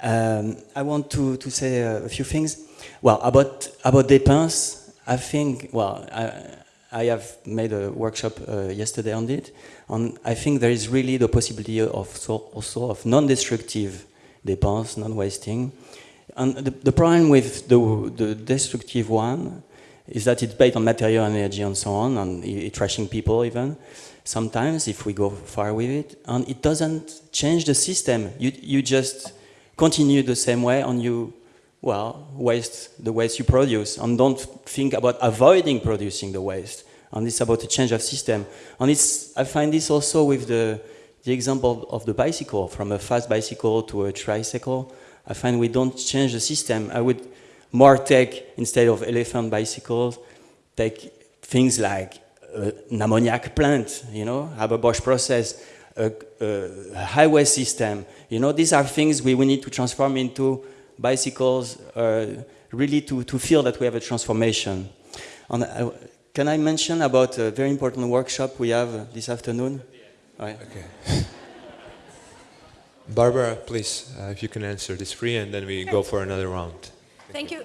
Um, I want to, to say a few things. Well, about, about dépense, I think, well, I, I have made a workshop uh, yesterday on it. And I think there is really the possibility of so, also of non-destructive dépenses, non-wasting. And the, the, problem with the, the destructive one is that it's based on material and energy and so on, and it, trashing people even, sometimes if we go far with it. And it doesn't change the system. You, you just continue the same way and you well, waste the waste you produce and don't think about avoiding producing the waste. And it's about a change of system. And it's, I find this also with the, the example of the bicycle, from a fast bicycle to a tricycle. I find we don't change the system. I would more take, instead of elephant bicycles, take things like uh, an ammoniac plant, you know, Haber-Bosch process, a, a, highway system. You know, these are things we, we need to transform into bicycles, uh, really to, to feel that we have a transformation. And uh, can I mention about a very important workshop we have this afternoon? Okay. Barbara, please, uh, if you can answer this free, and then we go for another round. Thank you.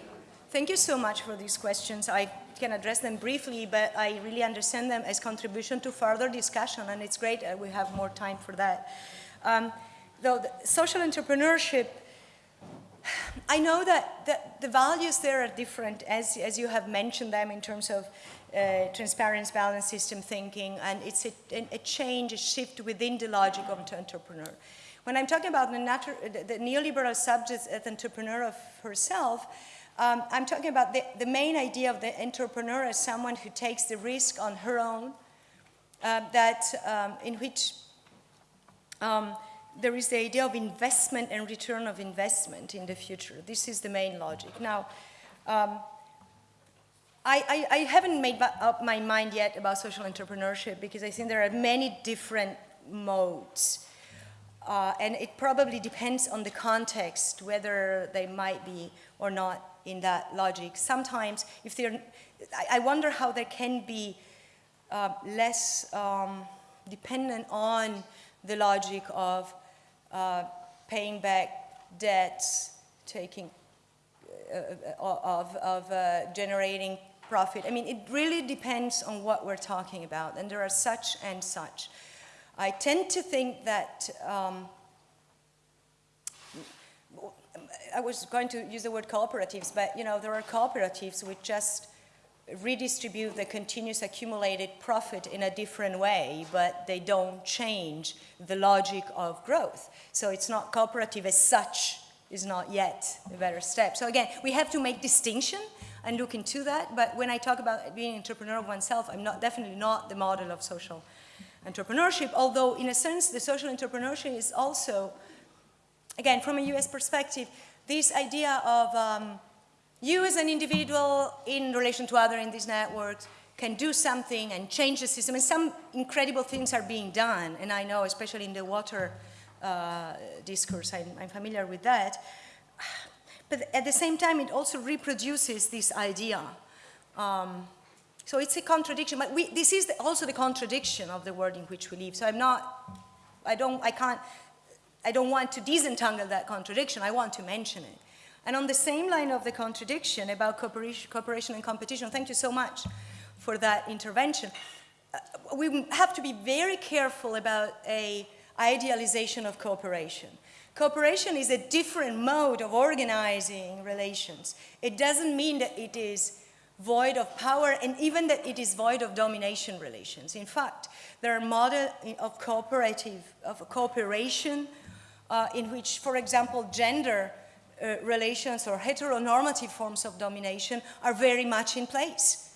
Thank you so much for these questions. I can address them briefly, but I really understand them as contribution to further discussion, and it's great that we have more time for that. Um, though social entrepreneurship, I know that the, the, values there are different, as, as you have mentioned them in terms of uh, transparency, balance system thinking, and it's a, a, change, a shift within the logic of an entrepreneur. When I'm talking about the, the neoliberal subject as entrepreneur of herself, um, I'm talking about the, the, main idea of the entrepreneur as someone who takes the risk on her own, uh, that um, in which um, there is the idea of investment and return of investment in the future. This is the main logic. Now, um, I, I, I, haven't made up my mind yet about social entrepreneurship because I think there are many different modes. Uh, and it probably depends on the context, whether they might be or not in that logic. Sometimes, if they're, I, I wonder how they can be uh, less um, dependent on the logic of uh, paying back debts, taking, uh, uh of, of uh, generating profit. I mean, it really depends on what we're talking about, and there are such and such. I tend to think that um, I was going to use the word cooperatives, but you know, there are cooperatives which just redistribute the continuous accumulated profit in a different way, but they don't change the logic of growth. So it's not cooperative as such is not yet a better step. So again, we have to make distinction and look into that, but when I talk about being an entrepreneur of oneself, I'm not definitely not the model of social entrepreneurship, although in a sense the social entrepreneurship is also, again, from a US perspective, this idea of um, you as an individual in relation to other in these networks can do something and change the system. And some incredible things are being done. And I know, especially in the water uh, discourse, I'm, I'm, familiar with that. But at the same time, it also reproduces this idea. Um, so it's a contradiction. But we, this is the, also the contradiction of the world in which we live. So I'm not, I don't, I can't I don't want to disentangle that contradiction, I want to mention it. And on the same line of the contradiction about cooperation, and competition, thank you so much for that intervention. Uh, we have to be very careful about a idealization of cooperation. Cooperation is a different mode of organizing relations. It doesn't mean that it is void of power and even that it is void of domination relations. In fact, there are models of cooperative, of cooperation uh, in which, for example, gender uh, relations or heteronormative forms of domination are very much in place.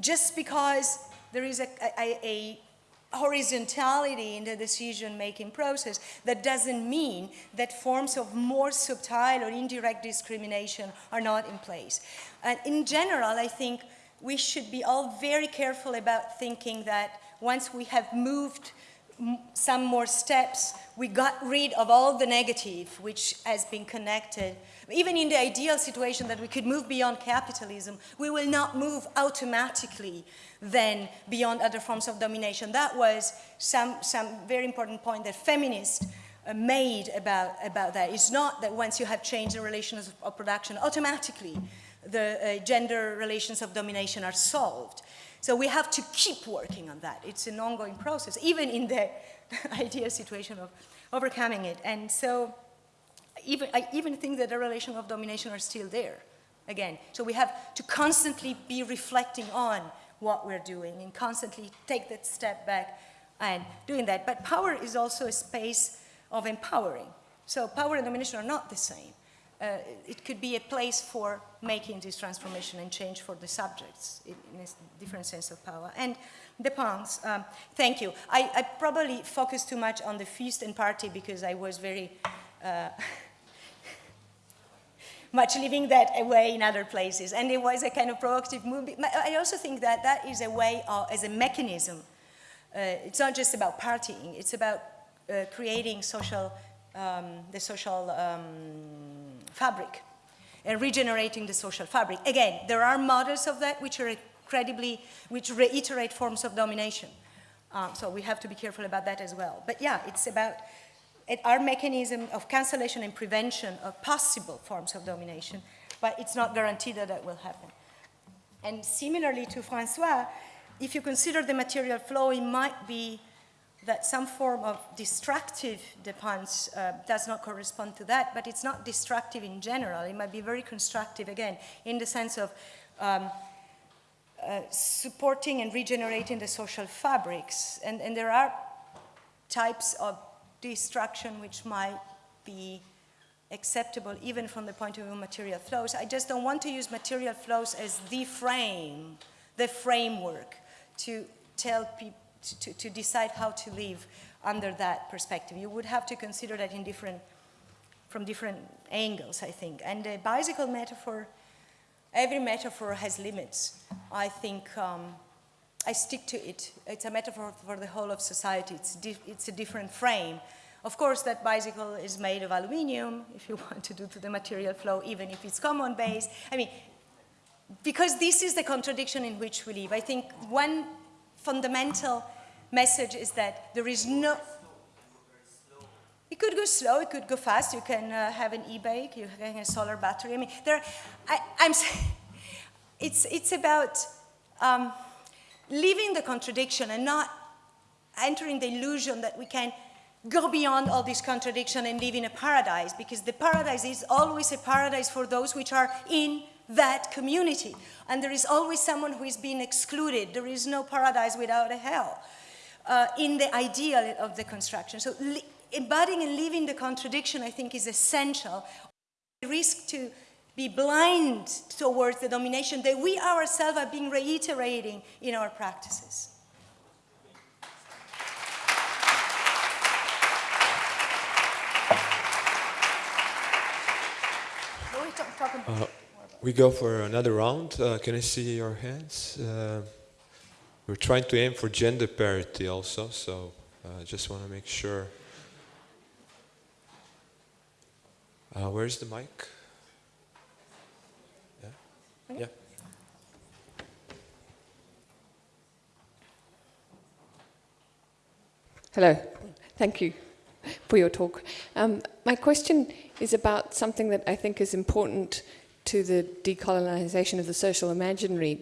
Just because there is a, a, a horizontality in the decision-making process, that doesn't mean that forms of more subtle or indirect discrimination are not in place. And in general, I think we should be all very careful about thinking that once we have moved some more steps, we got rid of all the negative which has been connected. Even in the ideal situation that we could move beyond capitalism, we will not move automatically then beyond other forms of domination. That was some, some very important point that feminists uh, made about, about that. It's not that once you have changed the relations of, production, automatically the uh, gender relations of domination are solved. So we have to keep working on that. It's an ongoing process, even in the ideal situation of overcoming it. And so even, I even think that the relation of domination are still there, again. So we have to constantly be reflecting on what we're doing and constantly take that step back and doing that. But power is also a space of empowering. So power and domination are not the same. Uh, it could be a place for making this transformation and change for the subjects in, in a different sense of power. And dépense, um, thank you. I, I probably focused too much on the feast and party because I was very uh, much leaving that away in other places. And it was a kind of provocative movie. I also think that that is a way, of, as a mechanism, uh, it's not just about partying, it's about uh, creating social, um, the social um, fabric and regenerating the social fabric. Again, there are models of that which are incredibly, which reiterate forms of domination. Uh, so we have to be careful about that as well. But yeah, it's about it, our mechanism of cancellation and prevention of possible forms of domination, but it's not guaranteed that that will happen. And similarly to Francois, if you consider the material flow, it might be that some form of destructive dépense uh, does not correspond to that, but it's not destructive in general. It might be very constructive, again, in the sense of um, uh, supporting and regenerating the social fabrics. And, and there are types of destruction which might be acceptable even from the point of view of material flows. I just don't want to use material flows as the frame, the framework to tell people, to, to decide how to live under that perspective. You would have to consider that in different, from different angles, I think. And the bicycle metaphor, every metaphor has limits. I think um, I stick to it. It's a metaphor for the whole of society. It's, it's a different frame. Of course, that bicycle is made of aluminium, if you want to do to the material flow, even if it's common base. I mean, because this is the contradiction in which we live. I think one fundamental message is that there is no. It could go slow, it could go fast. You can uh, have an e-bike, you can have a solar battery. I mean, there. I, I'm. s- It's it's about um, leaving the contradiction and not entering the illusion that we can go beyond all this contradiction and live in a paradise because the paradise is always a paradise for those which are in that community. And there is always someone who is being excluded. There is no paradise without a hell uh, in the ideal of the construction. So li- embodying and living the contradiction i think is essential. We risk to be blind towards the domination that we ourselves have been reiterating in our practices. But we talk- talk about- Uh, we go for another round. Uh, can I see your hands? Uh, we're trying to aim for gender parity also, so I uh, just want to make sure. Uh, where's the mic? Yeah. Yeah. Hello, thank you for your talk. Um, my question is about something that I think is important to the decolonization of the social imaginary,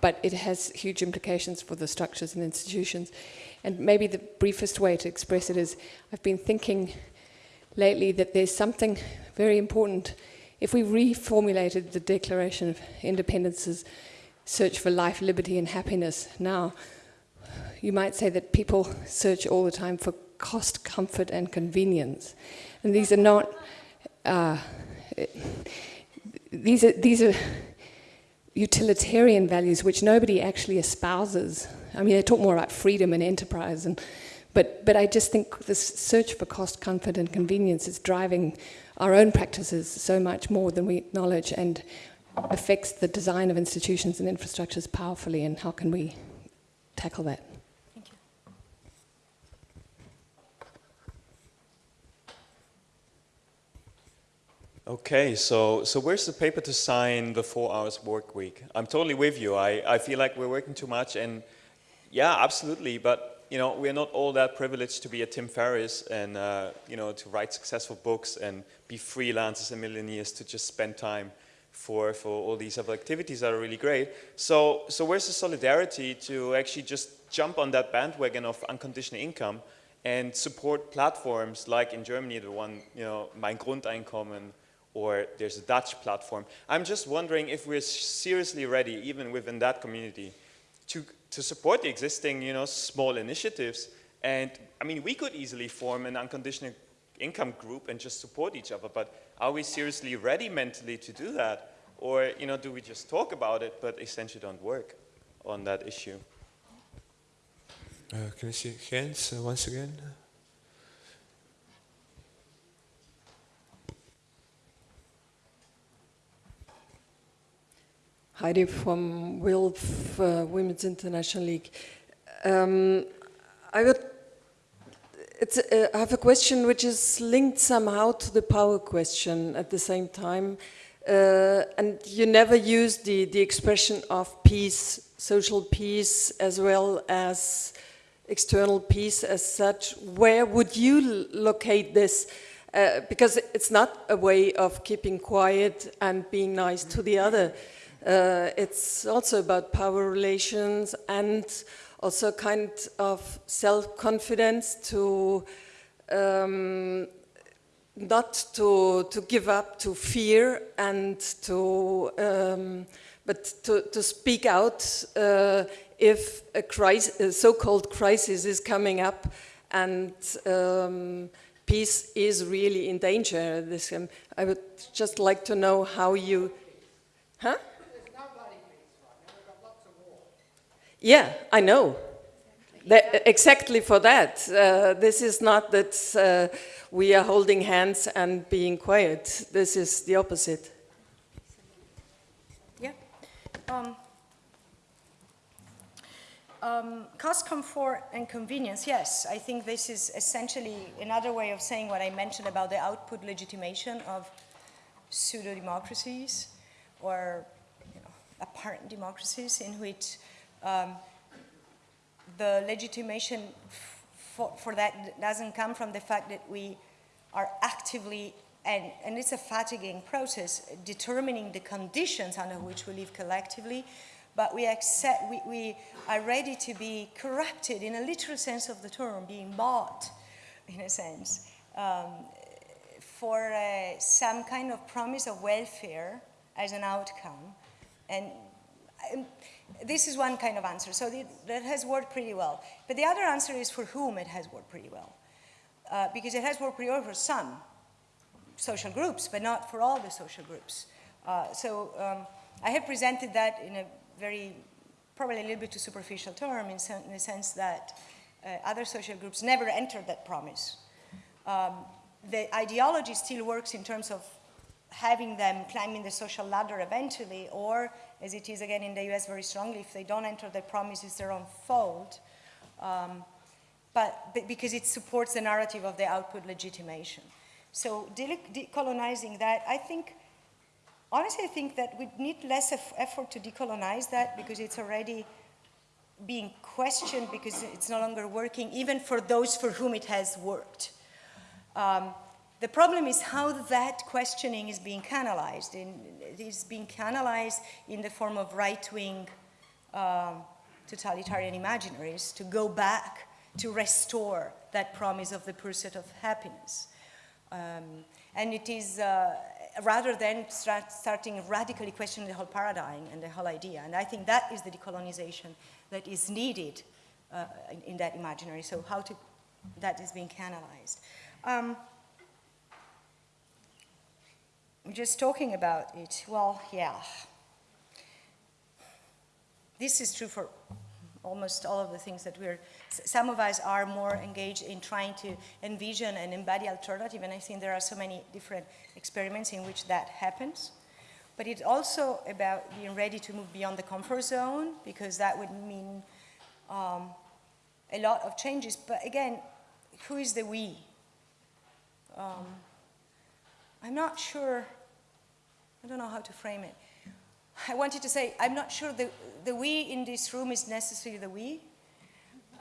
but it has huge implications for the structures and institutions. And maybe the briefest way to express it is I've been thinking lately that there's something very important. If we reformulated the Declaration of Independence's search for life, liberty, and happiness now, you might say that people search all the time for cost, comfort, and convenience. And these are not, uh, these are, these are utilitarian values which nobody actually espouses. I mean, they talk more about freedom and enterprise, and, but, but I just think this search for cost, comfort, and convenience is driving our own practices so much more than we acknowledge and affects the design of institutions and infrastructures powerfully, and how can we tackle that? Okay, so, so where's the paper to sign the four hours work week? I'm totally with you. I, I feel like we're working too much and yeah, absolutely. But, you know, we're not all that privileged to be a Tim Ferriss and, uh, you know, to write successful books and be freelancers and millionaires to just spend time for, for all these other activities that are really great. So, so where's the solidarity to actually just jump on that bandwagon of unconditional income and support platforms like in Germany, the one, you know, Mein Grundeinkommen, or there's a Dutch platform. I'm just wondering if we're seriously ready, even within that community, to, to support the existing, you know, small initiatives. And I mean, we could easily form an unconditional income group and just support each other. But are we seriously ready mentally to do that? Or, you know, do we just talk about it, but essentially don't work on that issue? Uh, can I see hands uh, once again? Heidi from WILF, uh, Women's International League. Um, I would. Uh, I have a question which is linked somehow to the power question at the same time. Uh, and you never use the, the expression of peace, social peace, as well as external peace as such. Where would you locate this? Uh, because it's not a way of keeping quiet and being nice to the other. Uh, it's also about power relations and also kind of self-confidence to um, not to, to give up to fear and to um, but to, to speak out uh, if a, crisis, so-called crisis is coming up and um, peace is really in danger. This, um, I would just like to know how you, huh? Yeah, I know. That, exactly for that. Uh, this is not that uh, we are holding hands and being quiet. This is the opposite. Yeah. Um, um, cost, comfort, and convenience. Yes, I think this is essentially another way of saying what I mentioned about the output legitimation of pseudo democracies or you know, apparent democracies in which um, the legitimation for, for, that doesn't come from the fact that we are actively, and, and it's a fatiguing process, determining the conditions under which we live collectively, but we accept, we, we are ready to be corrupted in a literal sense of the term, being bought, in a sense, um, for uh, some kind of promise of welfare as an outcome. And um, this is one kind of answer. So the, that has worked pretty well. But the other answer is for whom it has worked pretty well. Uh, because it has worked pretty well for some social groups, but not for all the social groups. Uh, so um, I have presented that in a very, probably a little bit too superficial term in, in the sense that uh, other social groups never entered that promise. Um, the ideology still works in terms of having them climbing the social ladder eventually, or as it is again in the US very strongly, if they don't enter the promise, it's their own fault. Um, but, but, because it supports the narrative of the output legitimation. So decolonizing that, I think, honestly, I think that we need less effort to decolonize that because it's already being questioned because it's no longer working, even for those for whom it has worked. Um, the problem is how that questioning is being canalized. In, it is being canalized in the form of right-wing um, totalitarian imaginaries to go back to restore that promise of the pursuit of happiness. Um, and it is, uh, rather than start, starting radically questioning the whole paradigm and the whole idea. And I think that is the decolonization that is needed uh, in, in, that imaginary. So how to, that is being canalized. Um, just talking about it, well, yeah. This is true for almost all of the things that we're, some of us are more engaged in trying to envision and embody alternative, and I think there are so many different experiments in which that happens. But it's also about being ready to move beyond the comfort zone, because that would mean um, a lot of changes. But again, who is the we? Um, I'm not sure, I don't know how to frame it. I wanted to say, I'm not sure the, the we in this room is necessarily the we.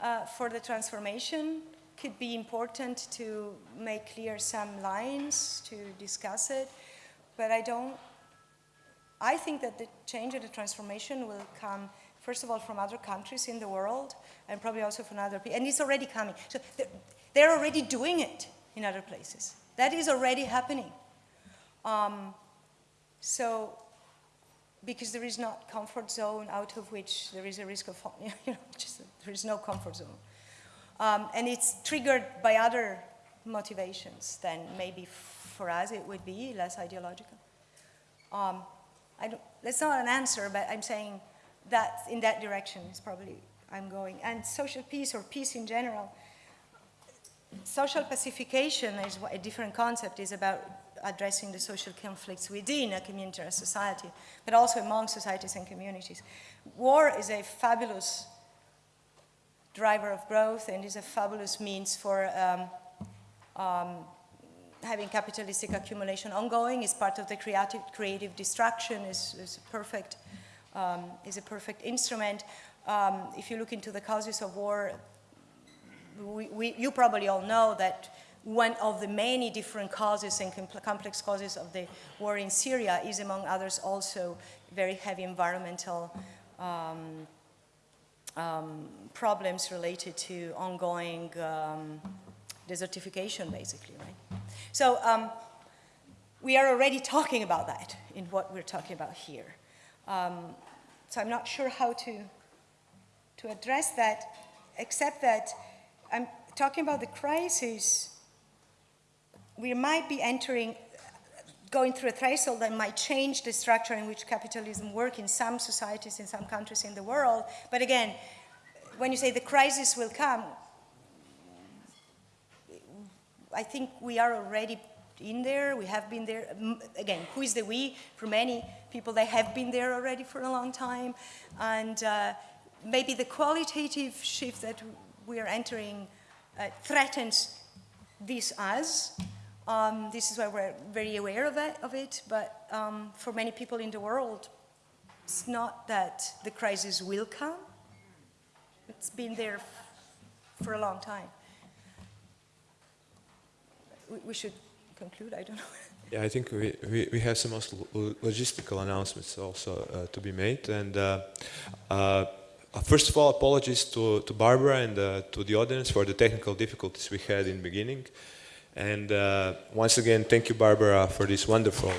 Uh, for the transformation, could be important to make clear some lines, to discuss it, but I don't, I think that the change and the transformation will come, first of all, from other countries in the world, and probably also from other people, and it's already coming. So they're already doing it in other places. That is already happening. Um, so because there is not comfort zone out of which there is a risk of, you know, just, there is no comfort zone. Um, and it's triggered by other motivations, then maybe for us it would be less ideological. Um, I don't, that's not an answer, but I'm saying that in that direction is probably I'm going. And social peace or peace in general, social pacification is a different concept, is about addressing the social conflicts within a community or a society, but also among societies and communities. War is a fabulous driver of growth and is a fabulous means for um, um, having capitalistic accumulation ongoing, is part of the creative, creative destruction, is, is perfect, um, is a perfect instrument. Um, if you look into the causes of war, we, we, you probably all know that one of the many different causes and complex causes of the war in Syria is, among others, also very heavy environmental um, um, problems related to ongoing um, desertification, basically, right? So um, we are already talking about that in what we're talking about here. Um, so I'm not sure how to, to address that, except that I'm talking about the crisis we might be entering, going through a threshold that might change the structure in which capitalism works in some societies, in some countries in the world. But again, when you say the crisis will come, I think we are already in there, we have been there. Again, who is the we? For many people, they have been there already for a long time. And uh, maybe the qualitative shift that we are entering uh, threatens this us, um, this is why we're very aware of it, of it but um, for many people in the world, it's not that the crisis will come. It's been there for a long time. We, we should conclude, I don't know. Yeah, I think we, we, we have some logistical announcements also uh, to be made. And uh, uh, first of all, apologies to, to Barbara and uh, to the audience for the technical difficulties we had in the beginning. And uh, once again, thank you, Barbara, for this wonderful